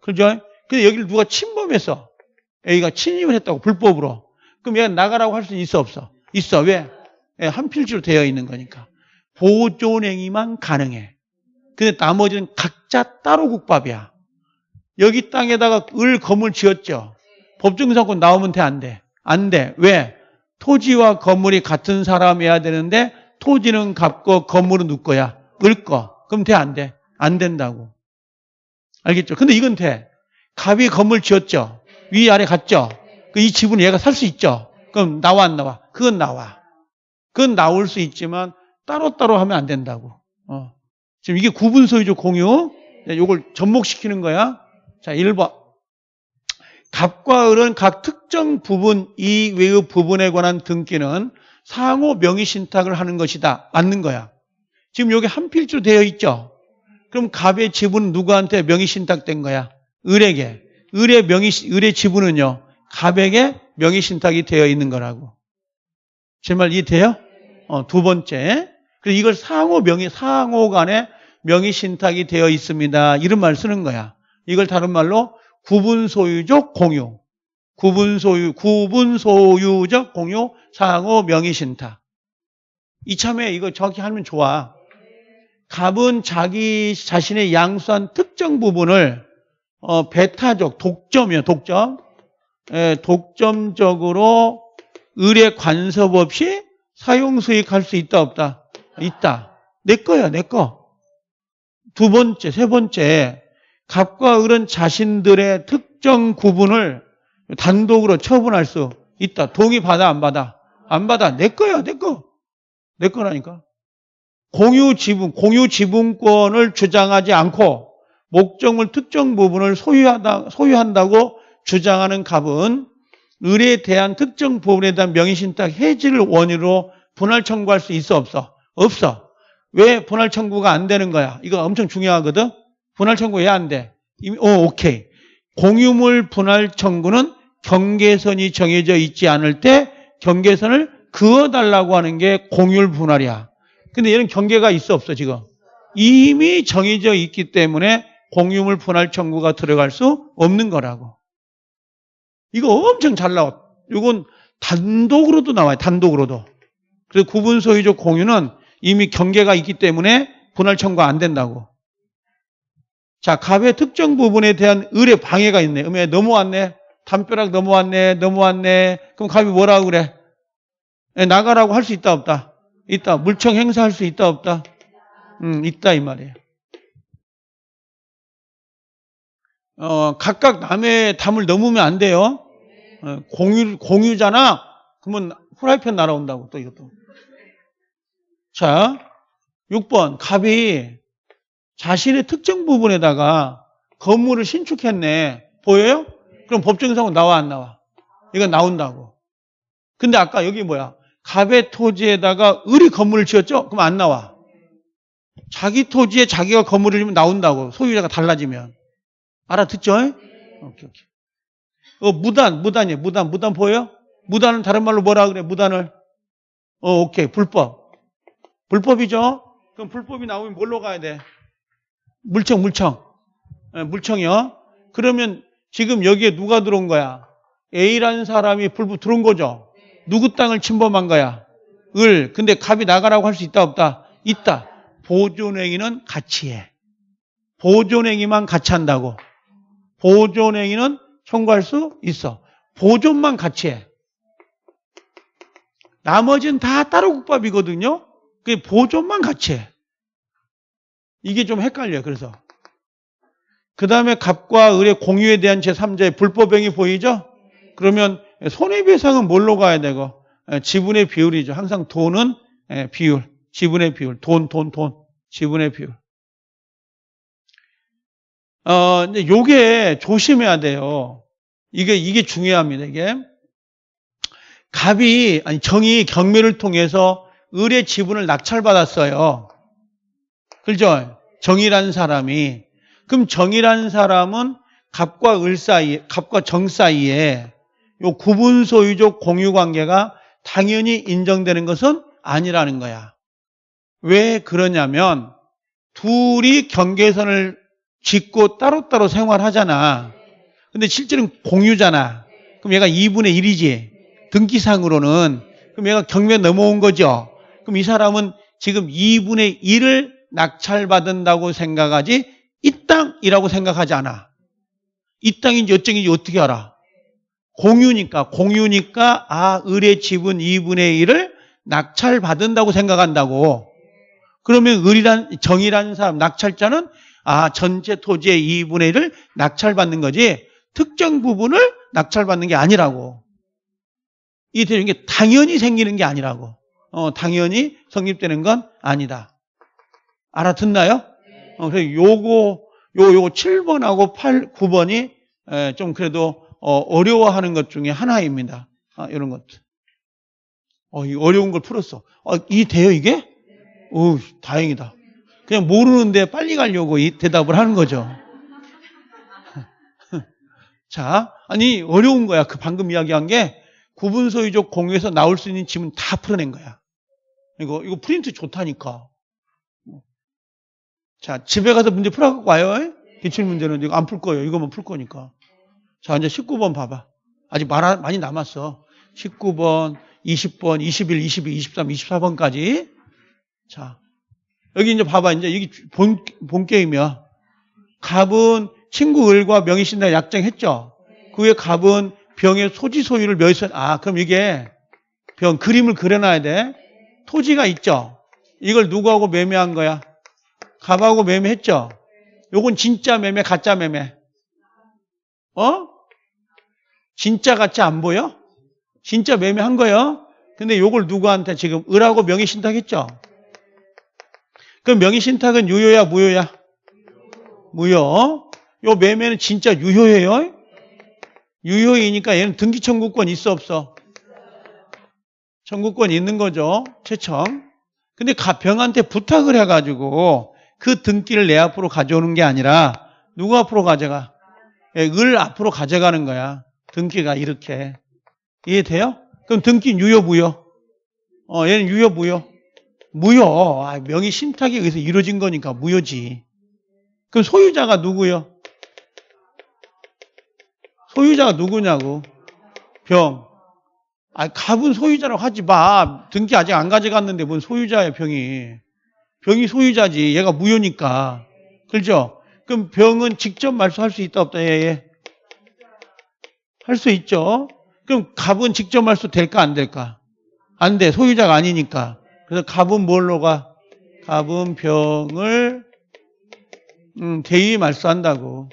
Speaker 1: 그죠? 근데 여기를 누가 침범했어. A가 침입을 했다고, 불법으로. 그럼 얘가 나가라고 할 수 있어, 없어? 있어. 왜? 예, 한 필지로 되어 있는 거니까. 보존행위만 가능해. 근데 나머지는 각자 따로 국밥이야. 여기 땅에다가 을 건물 지었죠. 법정사건 나오면 돼, 안 돼? 안 돼. 왜? 토지와 건물이 같은 사람이어야 되는데 토지는 값고 건물은 누 거야? 을 거. 그럼 돼, 안 돼? 안 된다고. 알겠죠? 근데 이건 돼. 갑이 건물 지었죠. 위아래 갔죠. 그이 집은 얘가 살 수 있죠. 그럼 나와 안 나와? 그건 나와. 그건 나올 수 있지만 따로따로 하면 안 된다고. 어. 지금 이게 구분 소유적 공유. 이걸 접목시키는 거야. 자, 1번. 갑과 을은 각 특정 부분 이외의 부분에 관한 등기는 상호 명의 신탁을 하는 것이다. 맞는 거야. 지금 여기 한 필지로 되어 있죠. 그럼 갑의 지분은 누구한테 명의 신탁된 거야? 을에게. 을의 명의 을의 지분은요. 갑에게 명의 신탁이 되어 있는 거라고. 제 말 이해돼요? 어, 두 번째. 그래서 이걸 상호 명의 상호 간에 명의 신탁이 되어 있습니다. 이런 말 쓰는 거야. 이걸 다른 말로 구분 소유적 공유. 구분 소유, 구분 소유적 공유 상호 명의 신탁. 이참에 이거 정확히 하면 좋아. 갑은 자기 자신의 양수한 특정 부분을 어, 배타적, 독점이요, 독점. 예, 독점적으로 의뢰 관섭 없이 사용 수익할 수 있다, 없다? 있다. 내 거야, 내 거. 두 번째, 세 번째. 갑과 을은 자신들의 특정 구분을 단독으로 처분할 수 있다. 동의 받아, 안 받아? 안 받아. 내 거야, 내 거. 내 거라니까. 공유 지분, 공유 지분권을 주장하지 않고 목적물 특정 부분을 소유하다, 소유한다고 주장하는 갑은 을에 대한 특정 부분에 대한 명의신탁 해지를 원인으로 분할 청구할 수 있어 없어? 없어. 왜 분할 청구가 안 되는 거야? 이거 엄청 중요하거든. 분할 청구 왜 안 돼? 오, 오케이. 공유물 분할 청구는 경계선이 정해져 있지 않을 때 경계선을 그어달라고 하는 게 공유물 분할이야. 근데 얘는 경계가 있어 없어 지금? 이미 정해져 있기 때문에 공유물 분할 청구가 들어갈 수 없는 거라고. 이거 엄청 잘 나와. 이건 단독으로도 나와요. 단독으로도. 그래서 구분 소유적 공유는 이미 경계가 있기 때문에 분할 청구가 안 된다고. 자, 갑의 특정 부분에 대한 을의 방해가 있네. 음에 넘어왔네. 담벼락 넘어왔네. 넘어왔네. 그럼 갑이 뭐라고 그래? 예, 나가라고 할 수 있다 없다? 있다. 물청 행사할 수 있다, 없다? 음, 있다, 이 말이에요. 어, 각각 남의 담을 넘으면 안 돼요. 어, 공유, 공유잖아? 그러면 후라이팬 날아온다고, 또 이것도. 자, 6번. 갑이 자신의 특정 부분에다가 건물을 신축했네. 보여요? 그럼 법정상은 나와, 안 나와? 이건 나온다고. 근데 아까 여기 뭐야? 갑의 토지에다가 을이 건물을 지었죠? 그럼 안 나와. 자기 토지에 자기가 건물을 지으면 나온다고. 소유자가 달라지면. 알아듣죠? 오케이, 오케이. 어, 무단, 무단이에요. 무단, 무단 보여요? 무단은 다른 말로 뭐라 그래? 무단을. 어, 오케이. 불법. 불법이죠? 그럼 불법이 나오면 뭘로 가야 돼? 물청, 물청. 예, 물청이요. 그러면 지금 여기에 누가 들어온 거야? A라는 사람이 불법 들어온 거죠? 누구 땅을 침범한 거야? 을. 근데 갑이 나가라고 할 수 있다, 없다? 있다. 보존행위는 같이 해. 보존행위만 같이 한다고. 보존행위는 청구할 수 있어. 보존만 같이 해. 나머지는 다 따로 국밥이거든요. 그 보존만 같이 해. 이게 좀 헷갈려요. 그래서. 그 다음에 갑과 을의 공유에 대한 제3자의 불법행위 보이죠? 그러면 손해배상은 뭘로 가야 되고? 예, 지분의 비율이죠. 항상 돈은 예, 비율. 지분의 비율. 돈, 돈, 돈. 지분의 비율. 어, 이제 요게 조심해야 돼요. 이게, 이게 중요합니다, 이게. 갑이, 아니, 정이 경매를 통해서 을의 지분을 낙찰받았어요. 그죠? 정이라는 사람이. 그럼 정이라는 사람은 갑과 을 사이에, 갑과 정 사이에 요 구분 소유적 공유 관계가 당연히 인정되는 것은 아니라는 거야. 왜 그러냐면 둘이 경계선을 짓고 따로따로 생활하잖아. 근데 실제는 공유잖아. 그럼 얘가 2분의 1이지. 등기상으로는. 그럼 얘가 경매 넘어온 거죠. 그럼 이 사람은 지금 2분의 1을 낙찰받은다고 생각하지 이 땅이라고 생각하지 않아. 이 땅인지 어쩐지 어떻게 알아? 공유니까 공유니까 아 을의 지분 2분의 1을 낙찰받은다고 생각한다고. 그러면 을이란 정이라는 사람 낙찰자는 아 전체 토지의 2분의 1을 낙찰받는 거지 특정 부분을 낙찰받는 게 아니라고. 이 되는 게 당연히 생기는 게 아니라고. 어, 당연히 성립되는 건 아니다. 알아듣나요? 어, 그래서 요거, 요, 요거 7번하고 8, 9번이 에, 좀 그래도 어, 려워하는 것 중에 하나입니다. 아, 이런 것들. 어, 이 어려운 걸 풀었어. 어, 이 돼요, 이게? 오, 다행이다. 그냥 모르는데 빨리 가려고 이 대답을 하는 거죠. 자, 아니, 어려운 거야. 그 방금 이야기한 게 구분소유적 공유에서 나올 수 있는 지문 다 풀어낸 거야. 이거, 이거 프린트 좋다니까. 자, 집에 가서 문제 풀어갖고 와요. 기출 문제는 이거 안 풀 거예요. 이거만 풀 거니까. 자, 이제 19번 봐봐. 아직 많이 남았어. 19번, 20번, 21, 22, 23, 24번까지. 자, 여기 이제 봐봐. 이제 여기 본, 본 게임이야. 갑은 친구 을과 명의신당 약정했죠? 그 후에 갑은 병의 소지 소유를 몇선 아, 그럼 이게 병 그림을 그려놔야 돼. 토지가 있죠? 이걸 누구하고 매매한 거야? 갑하고 매매했죠? 요건 진짜 매매, 가짜 매매. 어? 진짜 같이 안 보여? 진짜 매매한 거예요? 근데 요걸 누구한테 지금 을하고 명의 신탁했죠? 그럼 명의 신탁은 유효야, 무효야? 무효. 요 매매는 진짜 유효해요? 유효이니까 얘는 등기 청구권 있어, 없어? 청구권 있는 거죠. 최청. 근데 병한테 부탁을 해가지고 그 등기를 내 앞으로 가져오는 게 아니라 누구 앞으로 가져가? 예, 을 앞으로 가져가는 거야. 등기가 이렇게. 이해돼요? 그럼 등기 유효, 무효? 어, 얘는 유효, 무효? 무효. 아, 명의 신탁에 의해서 이루어진 거니까 무효지. 그럼 소유자가 누구요? 소유자가 누구냐고. 병. 아, 갑은 소유자라고 하지 마. 등기 아직 안 가져갔는데 뭔 소유자야, 병이. 병이 소유자지. 얘가 무효니까. 그렇죠? 그럼 병은 직접 말소할 수 있다, 없다, 얘, 얘. 할수 있죠. 그럼 갑은 직접 말소 될까, 안 될까? 안 돼. 소유자가 아니니까. 그래서 갑은 뭘로 가? 갑은 병을 음, 대위 말소한다고.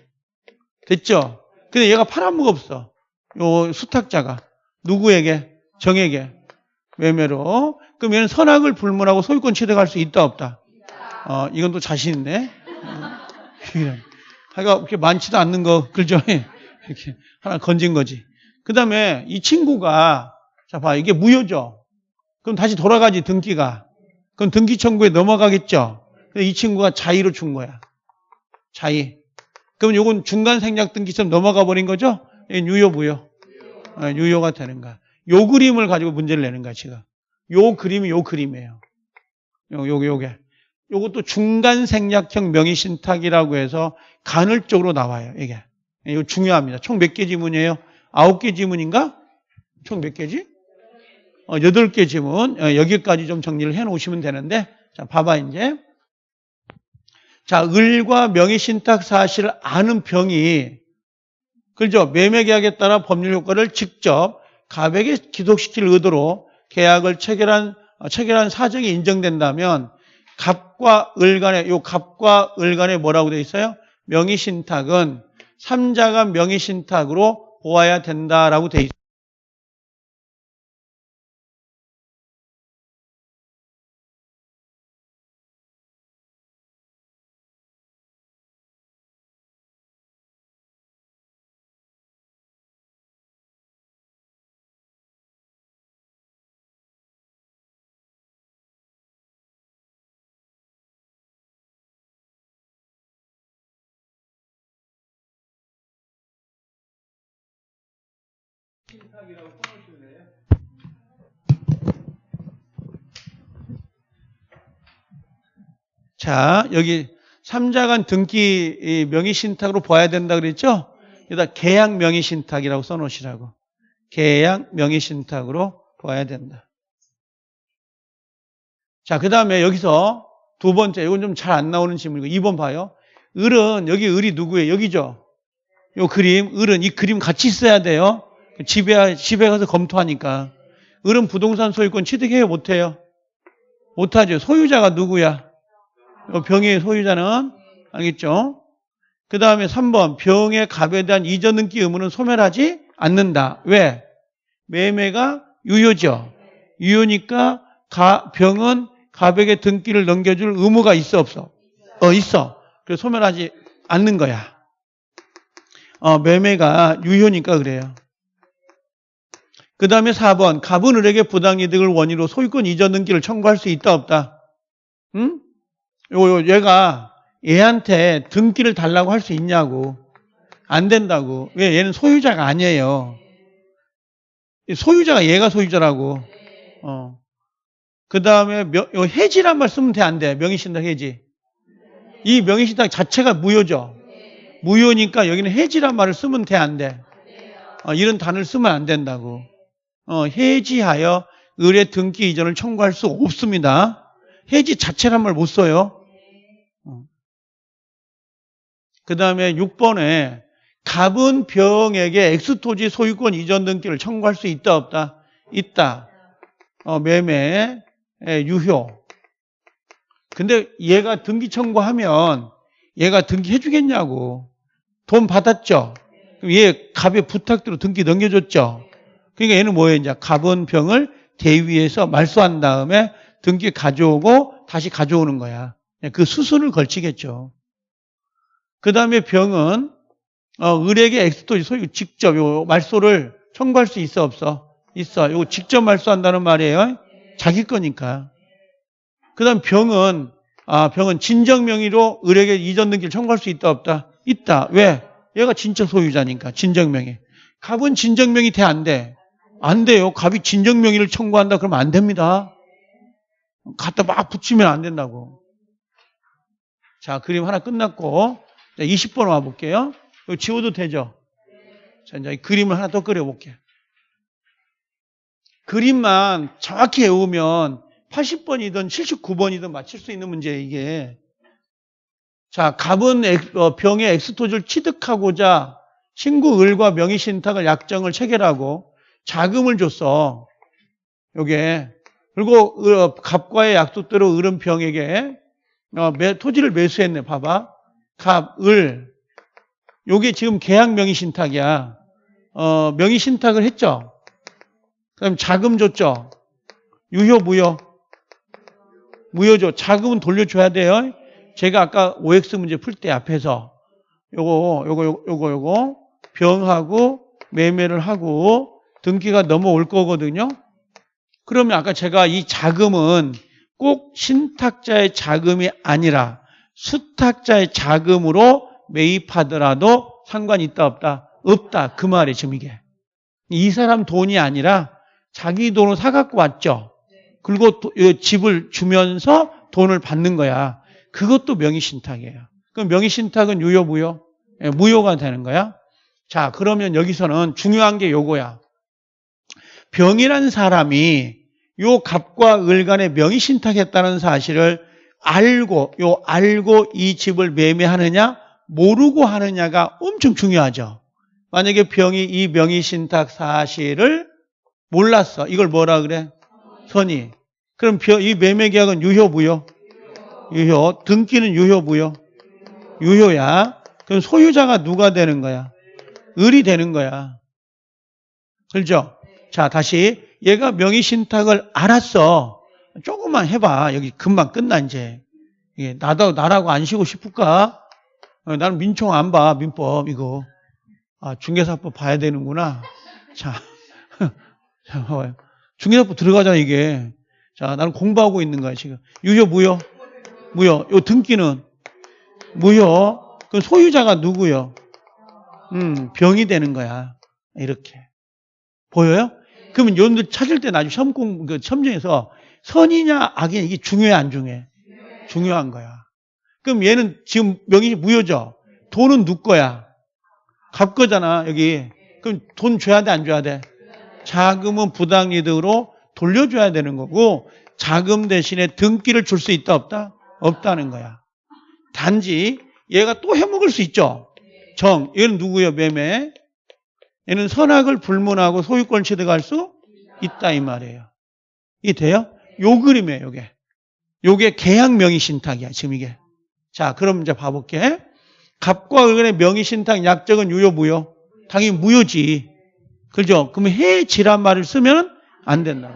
Speaker 1: 됐죠? 근데 얘가 팔아먹 없어. 요 수탁자가. 누구에게? 정에게. 매매로. 그럼 얘는 선악을 불문하고 소유권 취득할 수 있다, 없다? 어, 이건 또 자신 있네. 하여가 그렇게 많지도 않는 거, 그죠? 이렇게 하나 건진 거지. 그 다음에 이 친구가, 자, 봐. 이게 무효죠? 그럼 다시 돌아가지, 등기가. 그럼 등기 청구에 넘어가겠죠? 이 친구가 자의로 준 거야. 자의. 그럼 요건 중간 생략 등기처럼 넘어가 버린 거죠? 유효, 무효. 어, 유효가 되는 거야. 요 그림을 가지고 문제를 내는 거야, 지금. 요 그림이 요 그림이에요. 요, 요, 요게. 요것도 중간 생략형 명의 신탁이라고 해서 간헐적으로 나와요, 이게. 이거 중요합니다. 총 몇 개 지문이에요? 아홉 개 지문인가? 총 몇 개지? 어, 여덟 개 지문. 어, 여기까지 좀 정리를 해 놓으시면 되는데, 자, 봐봐, 이제. 자, 을과 명의 신탁 사실을 아는 병이, 그죠? 매매계약에 따라 법률 효과를 직접 가백에 기속시킬 의도로 계약을 체결한, 어, 체결한 사정이 인정된다면, 갑과 을 간에, 요 갑과 을 간에 뭐라고 돼 있어요? 명의 신탁은 삼자가 명의 신탁으로 보아야 된다라고 돼 있어요. 자, 여기 삼자간 등기 명의신탁으로 봐야 된다 그랬죠? 여기다 계약 명의신탁이라고 써놓으시라고. 계약 명의신탁으로 봐야 된다. 자, 그 다음에 여기서 두 번째, 이건 좀 잘 안 나오는 질문이고, 2번 봐요. 을은, 여기 을이 누구예요? 여기죠? 요 그림, 을은 이 그림 같이 있어야 돼요. 집에, 집에 가서 검토하니까. 을은 부동산 소유권 취득해요? 못해요? 못하죠. 소유자가 누구야? 병의 소유자는 알겠죠? 그 다음에 3번 병의 갑에 대한 이전 등기 의무는 소멸하지 않는다. 왜? 매매가 유효죠. 유효니까 가, 병은 갑에게 등기를 넘겨줄 의무가 있어 없어? 어 있어. 그래서 소멸하지 않는 거야. 어, 매매가 유효니까 그래요. 그 다음에 4번 갑은 을에게 부당이득을 원인으로 소유권 이전 등기를 청구할 수 있다 없다? 응? 요, 얘가 얘한테 등기를 달라고 할 수 있냐고. 안 된다고. 왜? 얘는 소유자가 아니에요. 소유자가 얘가 소유자라고. 어. 그 다음에 해지란 말 쓰면 돼, 안 돼? 명의신탁 해지. 이 명의신탁 자체가 무효죠. 무효니까 여기는 해지란 말을 쓰면 돼, 안 돼? 어, 이런 단어를 쓰면 안 된다고. 어, 해지하여 의뢰 등기 이전을 청구할 수 없습니다. 해지 자체란 말 못 써요. 그 다음에 6번에 갑은 병에게 엑스토지 소유권 이전 등기를 청구할 수 있다 없다? 있다. 어, 매매 유효. 근데 얘가 등기 청구하면 얘가 등기 해 주겠냐고. 돈 받았죠? 그럼 얘 갑의 부탁대로 등기 넘겨줬죠? 그러니까 얘는 뭐예요? 이제 갑은 병을 대위에서 말소한 다음에 등기 가져오고 다시 가져오는 거야. 그 수순을 걸치겠죠. 그 다음에 병은 어, 을에게 엑스토지 소유 직접 요 말소를 청구할 수 있어 없어? 있어. 요 직접 말소한다는 말이에요. 자기 거니까. 그 다음 병은 아 병은 진정 명의로 을에게 이전 등기를 청구할 수 있다 없다? 있다. 왜? 얘가 진짜 소유자니까 진정 명의. 갑은 진정 명의 돼 안 돼? 안 돼요. 갑이 진정 명의를 청구한다 그러면 안 됩니다. 갖다 막 붙이면 안 된다고. 자, 그림 하나 끝났고 자, 20번 와 볼게요. 이거 지워도 되죠? 자, 이제 그림을 하나 더 그려 볼게요. 그림만 정확히 외우면 80번이든 79번이든 맞힐 수 있는 문제예요, 이게. 자, 갑은 어, 병의 엑스토즈를 취득하고자 친구 을과 명의 신탁을 약정을 체결하고 자금을 줬어. 요게, 그리고 어, 갑과의 약속대로 을은병에게 어, 매- 토지를 매수했네. 봐봐. 갑, 을. 요게 지금 계약 명의 신탁이야. 어, 명의 신탁을 했죠. 그럼 자금 줬죠. 유효, 무효. 무효죠. 자금은 돌려줘야 돼요. 제가 아까 OX 문제 풀 때 앞에서 요거, 요거, 요거, 요거 병하고 매매를 하고 등기가 넘어올 거거든요. 그러면 아까 제가 이 자금은 꼭 신탁자의 자금이 아니라 수탁자의 자금으로 매입하더라도 상관이 있다 없다? 없다. 그 말이 지금 이게. 이 사람 돈이 아니라 자기 돈을 사갖고 왔죠. 그리고 집을 주면서 돈을 받는 거야. 그것도 명의신탁이에요. 그럼 명의신탁은 유효, 무효? 예, 무효가 되는 거야. 자, 그러면 여기서는 중요한 게 요거야. 병이란 사람이 요 갑과 을 간에 명의신탁했다는 사실을 알고, 요 알고 이 집을 매매하느냐, 모르고 하느냐가 엄청 중요하죠. 만약에 병이 이 명의 신탁 사실을 몰랐어. 이걸 뭐라 그래? 선의. 그럼 병- 이 매매 계약은 유효, 무효? 유효. 등기는 유효, 무효? 유효야. 그럼 소유자가 누가 되는 거야? 을이 되는 거야. 그렇죠? 자, 다시 얘가 명의 신탁을 알았어. 조금만 해봐. 여기 금방 끝나 이제. 이게 나도 나라고 안 쉬고 싶을까? 어, 나는 민총 안 봐. 민법 이거. 아, 중개사법 봐야 되는구나. 자. 중개사법 들어가잖아 이게. 자, 나는 공부하고 있는 거야 지금. 유효 무효? 무효. 요 등기는 무효. 그 소유자가 누구요? 음, 병이 되는 거야. 이렇게. 보여요? 그러면 여러분들 찾을 때 나중에 시험 공, 그 시험장에서 선이냐 악이냐 이게 중요해 안 중요해? 중요한 거야. 그럼 얘는 지금 명의 무효죠? 돈은 누 거야? 갚 거잖아, 여기. 그럼 돈 줘야 돼, 안 줘야 돼? 자금은 부당이득으로 돌려줘야 되는 거고, 자금 대신에 등기를 줄 수 있다, 없다? 없다는 거야. 단지 얘가 또 해먹을 수 있죠? 정, 얘는 누구예요, 매매? 얘는 선악을 불문하고 소유권 취득할 수 있다, 이 말이에요. 이 돼요? 요 그림이에요, 요게. 요게 계약 명의 신탁이야, 지금 이게. 자, 그럼 이제 봐 볼게. 갑과 을간의 명의 신탁 약정은 유효, 무효? 당연히 무효지. 그죠? 그러면 해지란 말을 쓰면 안 된다고.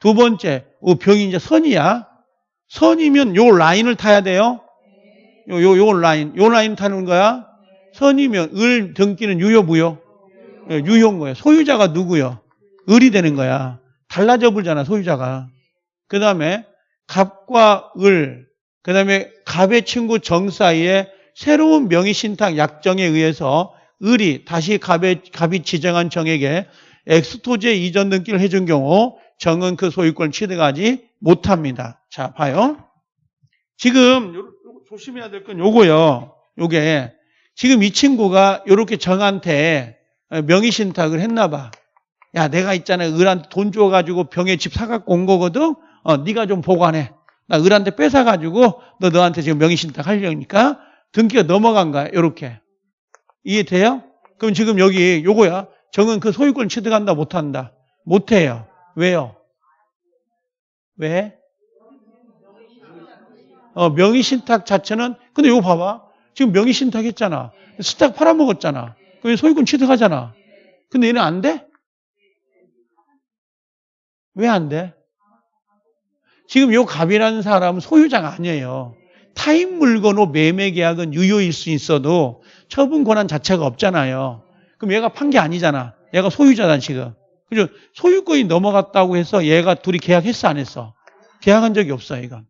Speaker 1: 두 번째, 어, 병이 이제 선이야. 선이면 요 라인을 타야 돼요. 요, 요, 요 라인. 요 라인 타는 거야. 선이면 을 등기는 유효, 무효? 예, 유효인 거예요. 소유자가 누구요? 을이 되는 거야. 달라져 불잖아, 소유자가. 그 다음에 갑과 을, 그 다음에 갑의 친구 정 사이에 새로운 명의 신탁 약정에 의해서 을이 다시 갑의, 갑이 지정한 정에게 엑스토지에 이전 등기를 해준 경우 정은 그 소유권을 취득하지 못합니다. 자, 봐요. 지금 요- 요- 조심해야 될 건 요거요. 요게 지금 이 친구가 요렇게 정한테 명의신탁을 했나 봐. 야, 내가 있잖아. 을한테 돈 줘가지고 병에 집 사갖고 온 거거든? 어, 네가 좀 보관해. 나 을한테 뺏어가지고 너 너한테 지금 명의신탁 하려니까 등기가 넘어간 거야. 요렇게. 이해돼요? 그럼 지금 여기 요거야. 정은 그 소유권 취득한다, 못한다? 못해요. 왜요? 왜? 어, 명의신탁 자체는, 근데 이거 봐봐. 지금 명의신탁 했잖아. 스탁 팔아먹었잖아. 그럼 소유권 취득하잖아. 근데 얘는 안 돼? 왜 안 돼? 지금 요 갑이라는 사람은 소유자가 아니에요. 타인 물건으로 매매 계약은 유효일 수 있어도 처분 권한 자체가 없잖아요. 그럼 얘가 판 게 아니잖아. 얘가 소유자다 지금. 그죠? 소유권이 넘어갔다고 해서 얘가 둘이 계약했어 안 했어? 계약한 적이 없어 얘가.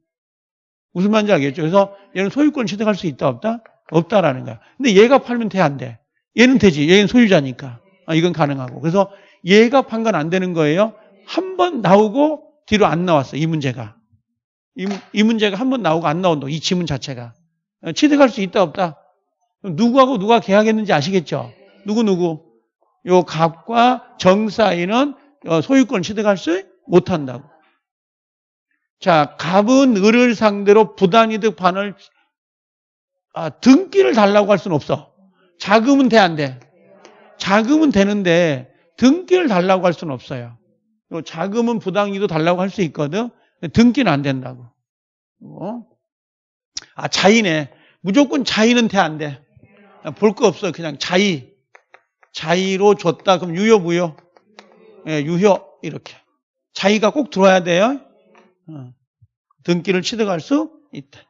Speaker 1: 무슨 말인지 알겠죠? 그래서 얘는 소유권 취득할 수 있다 없다? 없다라는 거야. 근데 얘가 팔면 돼 안 돼? 얘는 되지. 얘는 소유자니까. 아, 이건 가능하고. 그래서 얘가 판건안 되는 거예요. 한 번 나오고 뒤로 안 나왔어. 이 문제가. 이, 이 문제가 한 번 나오고 안 나온다. 이 지문 자체가. 어, 취득할 수 있다 없다? 누구하고 누가 계약했는지 아시겠죠? 누구 누구? 요 갑과 정 사이는 어, 소유권 취득할 수 못한다고. 자, 갑은 을을 상대로 부당이득 반을 아, 등기를 달라고 할 수는 없어. 자금은 돼 안 돼? 자금은 되는데 등기를 달라고 할 수는 없어요. 요 자금은 부당이도 달라고 할 수 있거든. 등기는 안 된다고. 어? 아, 자의네. 무조건 자의는 돼, 안 돼? 볼 거 없어요. 그냥 자의. 자의로 줬다. 그럼 유효, 무효? 예, 유효. 이렇게. 자의가 꼭 들어와야 돼요. 어. 등기를 취득할 수 있다.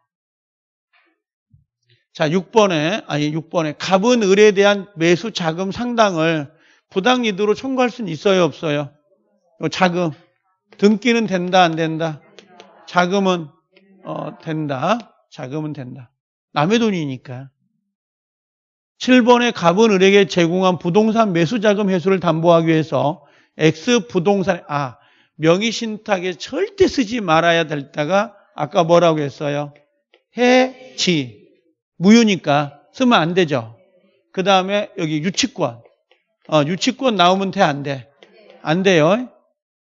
Speaker 1: 자, 6번에, 아니, 6번에 갑은 을에 대한 매수 자금 상당을 부당이도로 청구할 수는 있어요, 없어요? 요 자금. 등기는 된다, 안 된다? 자금은, 어, 된다. 자금은 된다. 남의 돈이니까. 7번에 갑은 을에게 제공한 부동산 매수 자금 회수를 담보하기 위해서 X 부동산, 아, 명의 신탁에 절대 쓰지 말아야 될 때가 아까 뭐라고 했어요? 해지. 무효니까 쓰면 안 되죠. 그 다음에 여기 유치권. 어, 유치권 나오면 돼, 안 돼? 안 돼요.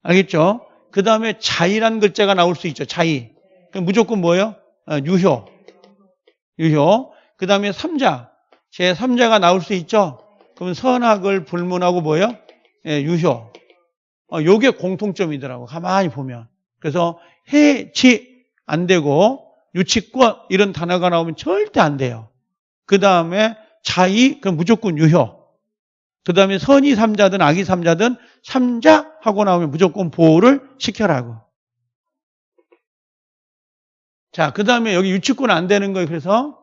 Speaker 1: 알겠죠? 그 다음에 자의란 글자가 나올 수 있죠. 자의. 무조건 뭐예요? 어, 유효. 유효. 그 다음에 3자. 제 3자가 나올 수 있죠? 그럼 선악을 불문하고 뭐예요? 예, 유효. 어, 요게 공통점이더라고. 가만히 보면. 그래서 해치 안 되고 유치권 이런 단어가 나오면 절대 안 돼요. 그 다음에 자의 그럼 무조건 유효. 그 다음에 선의 삼자든 악의 삼자든 삼자 하고 나오면 무조건 보호를 시켜라고. 자, 그 다음에 여기 유치권 안 되는 거예요. 그래서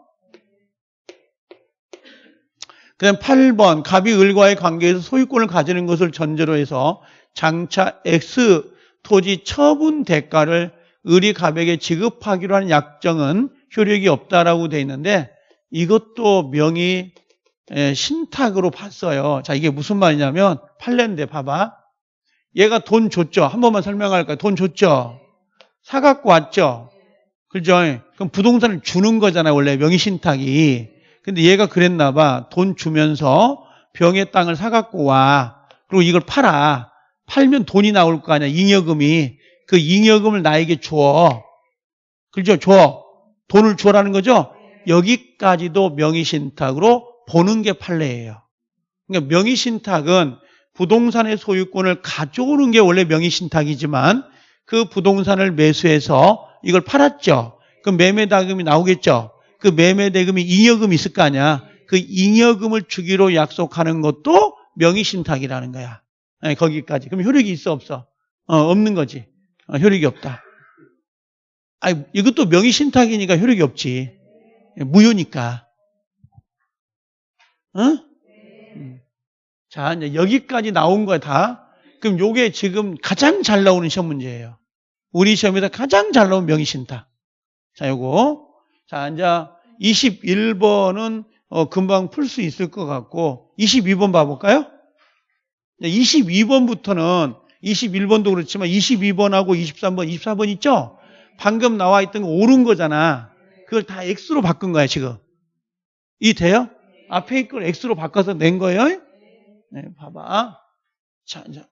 Speaker 1: 그 다음 8번 갑이 을과의 관계에서 소유권을 가지는 것을 전제로 해서 장차 X 토지 처분 대가를 을이 갑에게 지급하기로 하는 약정은 효력이 없다라고 돼 있는데 이것도 명의 에, 신탁으로 봤어요. 자, 이게 무슨 말이냐면 팔랜데 봐봐. 얘가 돈 줬죠. 한 번만 설명할까요? 돈 줬죠. 사 갖고 왔죠. 그죠? 그럼 부동산을 주는 거잖아요. 원래 명의 신탁이. 근데 얘가 그랬나 봐. 돈 주면서 병의 땅을 사 갖고 와. 그리고 이걸 팔아. 팔면 돈이 나올 거 아니야. 잉여금이. 그 잉여금을 나에게 줘. 그죠? 줘. 돈을 주라는 거죠? 여기까지도 명의신탁으로 보는 게 판례예요. 그러니까 명의신탁은 부동산의 소유권을 가져오는 게 원래 명의신탁이지만 그 부동산을 매수해서 이걸 팔았죠. 그 매매다금이 나오겠죠. 그 매매대금이 잉여금이 있을 거 아니야. 그 잉여금을 주기로 약속하는 것도 명의신탁이라는 거야. 네, 거기까지. 그럼 효력이 있어 없어? 어, 없는 거지. 어, 효력이 없다. 아니, 이것도 명의 신탁이니까 효력이 없지. 무효니까. 어? 음. 자, 이제 여기까지 나온 거야, 다. 그럼 요게 지금 가장 잘 나오는 시험 문제예요. 우리 시험에서 가장 잘 나온 명의 신탁. 자, 요거. 자, 이제 21번은 어, 금방 풀 수 있을 것 같고, 22번 봐볼까요? 22번부터는 21번도 그렇지만 22번하고 23번, 24번 있죠? 방금 나와 있던 거 옳은 거잖아. 그걸 다 X로 바꾼 거야, 지금. 이 돼요? 앞에 있걸 X로 바꿔서 낸 거예요? 네, 봐봐. 자, 이제.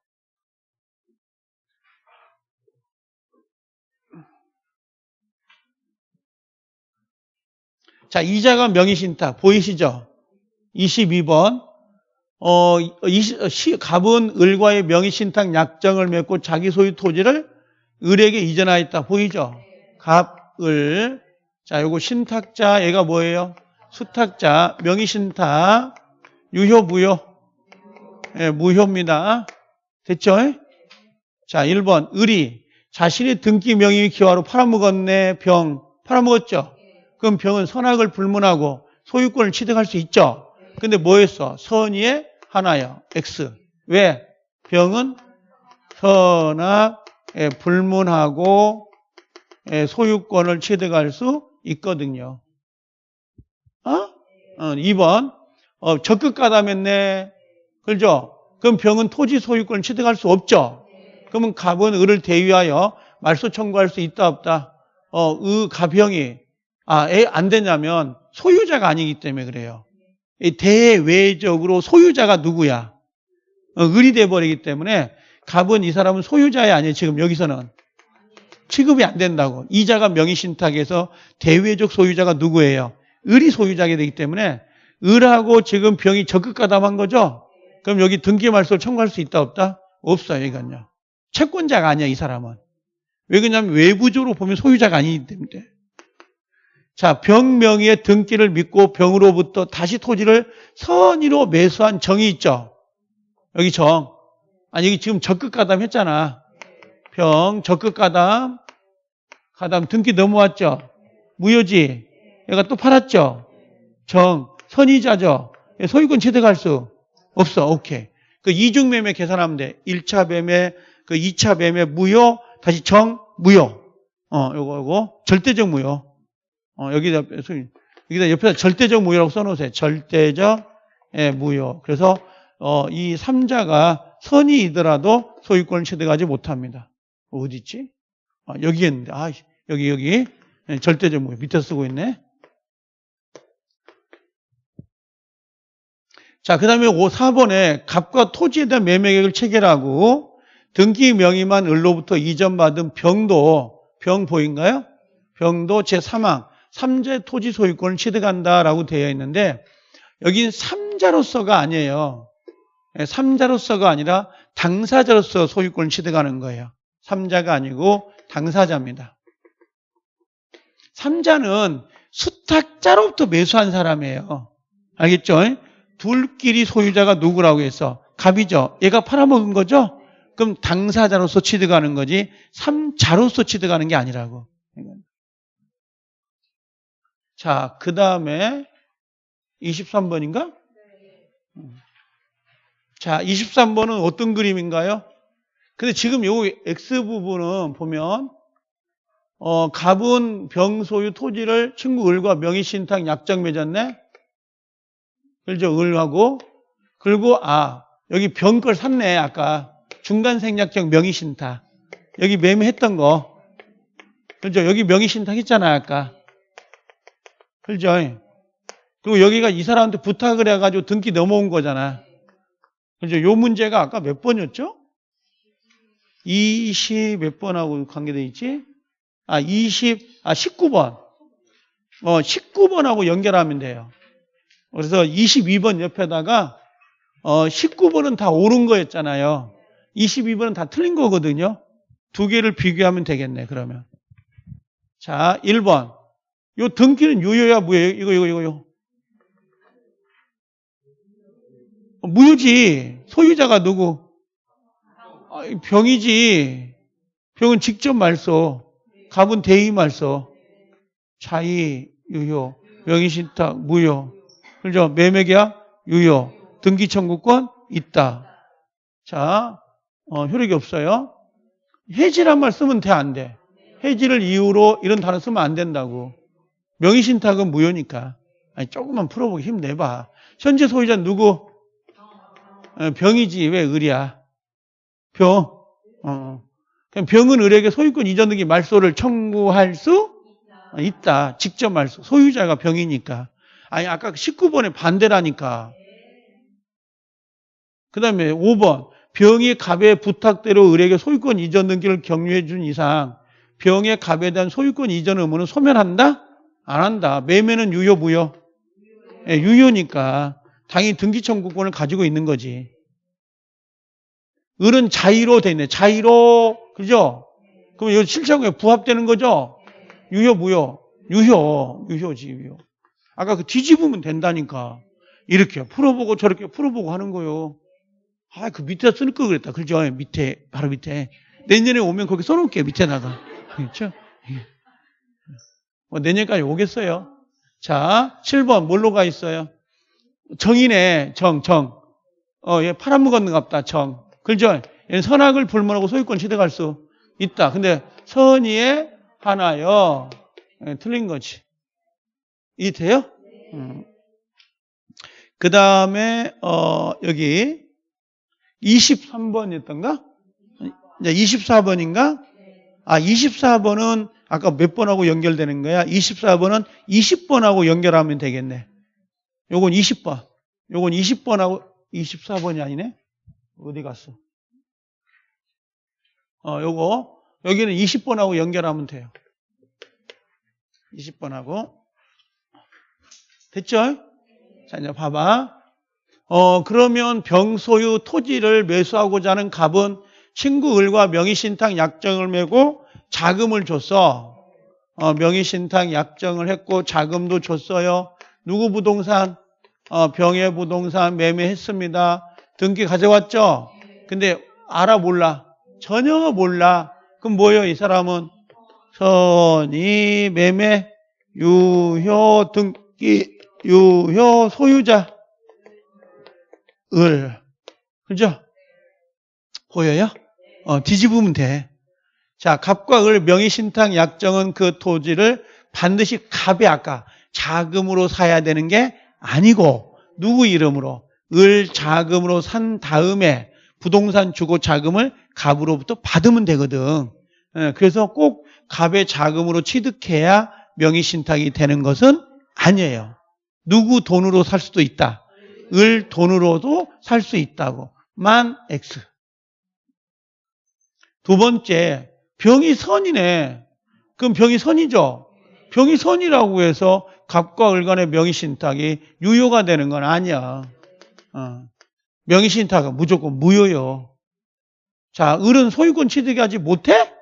Speaker 1: 자, 이자가 명의신탁 보이시죠? 22번. 어, 20, 시, 갑은 을과의 명의 신탁 약정을 맺고 자기 소유 토지를 을에게 이전하였다. 보이죠? 갑, 을. 자, 요거 신탁자, 얘가 뭐예요? 수탁자, 명의 신탁, 유효, 무효? 예, 무효입니다. 됐죠? 자, 1번. 을이 자신의 등기 명의 기화로 팔아먹었네, 병. 팔아먹었죠? 그럼 병은 선악을 불문하고 소유권을 취득할 수 있죠? 근데 뭐 했어? 선의의 하나요. X. 왜? 병은 선악에 불문하고 예, 소유권을 취득할 수 있거든요. 어? 어 2번. 어, 적극 가담했네. 그죠? 그럼 병은 토지 소유권을 취득할 수 없죠? 그러면 갑은 을을 대위하여 말소 청구할 수 있다 없다? 어, 의 가병이 아, 애안 되냐면 소유자가 아니기 때문에 그래요. 대외적으로 소유자가 누구야? 어, 을이 돼버리기 때문에 갑은 이 사람은 소유자야 아니에요. 지금 여기서는 취급이 안 된다고. 이자가 명의신탁에서 대외적 소유자가 누구예요? 을이 소유자가 되기 때문에 을하고 지금 병이 적극 가담한 거죠? 그럼 여기 등기말소를 청구할 수 있다 없다? 없어요. 이건요. 채권자가 아니야, 이 사람은. 왜 그러냐면 외부적으로 보면 소유자가 아니기 때문에. 자, 병 명의의 등기를 믿고 병으로부터 다시 토지를 선의로 매수한 정이 있죠. 여기 정. 아니, 여기 지금 적극 가담 했잖아. 병, 적극 가담, 가담 등기 넘어왔죠. 무효지. 얘가 또 팔았죠. 정, 선의자죠. 소유권 취득할 수 없어. 오케이. 그 이중매매 계산하면 돼. 1차 매매, 그 2차 매매 무효, 다시 정, 무효. 어, 요거, 요거. 절대적 무효. 어, 여기다, 여기다 옆에다 절대적 무효라고 써놓으세요. 절대적, 예, 무효. 그래서, 어, 이 3자가 선이이더라도 소유권을 취득하지 못합니다. 어디 있지? 아, 여기 있는데. 아, 여기, 여기. 예, 절대적 무효. 밑에 쓰고 있네. 자, 그 다음에 4번에 값과 토지에 대한 매매계획을 체결하고 등기 명의만 을로부터 이전받은 병도, 병 보인가요? 병도 제3항, 3자 토지 소유권을 취득한다라고 되어 있는데 여긴 3자로서가 아니에요. 3자로서가 아니라 당사자로서 소유권을 취득하는 거예요. 3자가 아니고 당사자입니다. 3자는 수탁자로부터 매수한 사람이에요. 알겠죠? 둘끼리 소유자가 누구라고 해서 갑이죠. 얘가 팔아먹은 거죠? 그럼 당사자로서 취득하는 거지 3자로서 취득하는 게 아니라고. 자, 그 다음에 23번인가? 자, 23번은 어떤 그림인가요? 근데 지금 요 X 부분은 보면 어, 갑은 병소유 토지를 친구 을과 명의 신탁 약정 맺었네? 그죠? 을하고. 그리고, 아, 여기 병 걸 샀네, 아까. 중간 생략적 명의 신탁. 여기 매매했던 거. 그죠? 여기 명의 신탁 했잖아, 아까. 그죠? 그리고 여기가 이 사람한테 부탁을 해가지고 등기 넘어온 거잖아. 그죠? 요 문제가 아까 몇 번이었죠? 20 몇 번하고 관계돼 있지? 아, 20, 아, 19번. 어, 19번하고 연결하면 돼요. 그래서 22번 옆에다가 어 19번은 다 옳은 거였잖아요. 22번은 다 틀린 거거든요. 두 개를 비교하면 되겠네, 그러면. 자, 1번. 요 등기는 유효야, 무효야? 이거, 이거, 이거요. 무효지. 소유자가 누구? 아, 병이지. 병은 직접 말소. 갑은 대의 말소. 차이, 유효. 명의 신탁, 무효. 그죠? 매매계약 유효. 등기 청구권 있다. 자, 어, 효력이 없어요. 해지란 말 쓰면 돼, 안 돼? 해지를 이유로 이런 단어 쓰면 안 된다고. 명의신탁은 무효니까. 아니, 조금만 풀어보기 힘내봐. 현재 소유자 누구? 어, 병이지, 왜 을이야? 병. 어. 그럼 병은 을에게 소유권 이전 등기 말소를 청구할 수 있다. 직접 말소. 소유자가 병이니까. 아니, 아까 19번에 반대라니까. 그 다음에 5번. 병이 갑의 부탁대로 을에게 소유권 이전 등기를 격려해 준 이상 병의 갑에 대한 소유권 이전 의무는 소멸한다? 안 한다. 매매는 유효, 무효? 네, 유효니까 당연히 등기 청구권을 가지고 있는 거지. 을은 자의로 돼 있네. 자의로, 그죠? 그럼 이거 실체하고 부합되는 거죠? 유효, 무효? 유효, 유효지, 유효. 아까 그 뒤집으면 된다니까. 이렇게 풀어보고 저렇게 풀어보고 하는 거요. 아, 그 밑에 쓸거 그랬다. 그죠? 밑에, 바로 밑에. 내년에 오면 거기 써놓을게요. 밑에다가. 그렇죠? 뭐 내년까지 오겠어요. 자, 7번 뭘로 가 있어요? 정이네. 정, 정. 어, 얘 팔아먹었는 갑다. 정. 그죠? 얘는 선악을 불문하고 소유권 취득할 수 있다. 근데 선의의 하나요. 예, 틀린 거지. 이 돼요? 음. 그 다음에 어, 여기 23번이었던가? 이제 24번인가? 아 24번은 아까 몇 번하고 연결되는 거야? 24번은 20번하고 연결하면 되겠네. 요건 20번. 요건 20번하고 24번이 아니네. 어디 갔어? 어, 요거 여기는 20번하고 연결하면 돼요. 20번하고 됐죠? 자, 이제 봐봐. 어, 그러면 병소유 토지를 매수하고자 하는 갑은 친구 을과 명의신탁 약정을 메고 자금을 줬어. 어, 명의신탁 약정을 했고 자금도 줬어요. 누구 부동산? 어, 병의 부동산 매매했습니다. 등기 가져왔죠? 근데 알아 몰라? 전혀 몰라. 그럼 뭐예요 이 사람은? 선의 매매 유효 등기 유효 소유자 을 그죠? 보여요? 어, 뒤집으면 돼. 자, 갑과 을 명의신탁 약정은 그 토지를 반드시 갑이 아까 자금으로 사야 되는 게 아니고 누구 이름으로 을 자금으로 산 다음에 부동산 주고 자금을 갑으로부터 받으면 되거든. 예, 그래서 꼭 갑의 자금으로 취득해야 명의신탁이 되는 것은 아니에요. 누구 돈으로 살 수도 있다. 을 돈으로도 살 수 있다고. 만 X. 두 번째, 병이 선이네. 그럼 병이 선이죠? 병이 선이라고 해서 갑과 을 간의 명의신탁이 유효가 되는 건 아니야. 어. 명의신탁은 무조건 무효요. 자, 을은 소유권 취득하지 못해?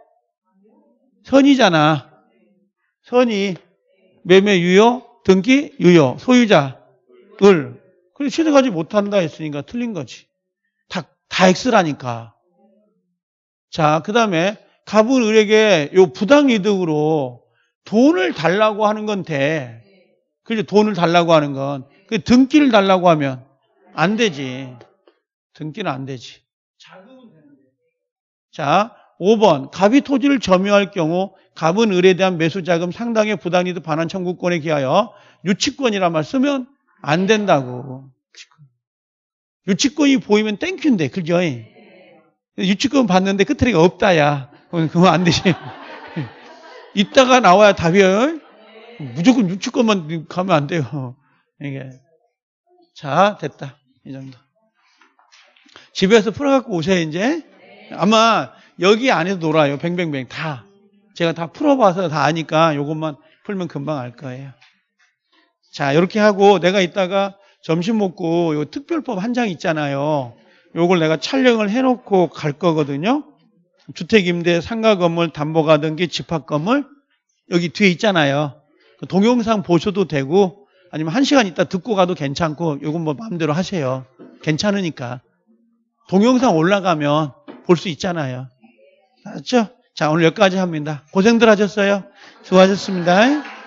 Speaker 1: 선이잖아. 선이 매매 유효, 등기 유효, 소유자 을. 그래 취득하지 못한다 했으니까 틀린 거지. 다, 다 X라니까. 자, 그 다음에 갑은 을에게 요 부당이득으로 돈을 달라고 하는 건 돼. 그죠? 돈을 달라고 하는 건. 그 등기를 달라고 하면 안 되지. 등기는 안 되지. 자금은 되는데. 자, 5번. 갑이 토지를 점유할 경우 갑은 을에 대한 매수자금 상당의 부당이득 반환 청구권에 기하여 유치권이란 말 쓰면 안 된다고. 유치권이 보이면 땡큐인데, 그죠? 유치권 받는데 끝트리가 없다야. 그건 그건 안 되지. 이따가 나와야 답이에요. 무조건 유치권만 가면 안 돼요. 이게. 자, 됐다. 이 정도. 집에서 풀어갖고 오세요, 이제. 아마 여기 안에서 놀아요. 뱅뱅뱅. 다. 제가 다 풀어봐서 다 아니까 이것만 풀면 금방 알 거예요. 자, 이렇게 하고 내가 이따가 점심 먹고 요 특별법 한 장 있잖아요. 요걸 내가 촬영을 해놓고 갈 거거든요. 주택임대, 상가 건물, 담보가 등기, 집합 건물 여기 뒤에 있잖아요. 그 동영상 보셔도 되고 아니면 한 시간 있다 듣고 가도 괜찮고 요건 뭐 마음대로 하세요. 괜찮으니까. 동영상 올라가면 볼 수 있잖아요. 알았죠? 자, 오늘 여기까지 합니다. 고생들 하셨어요. 수고하셨습니다.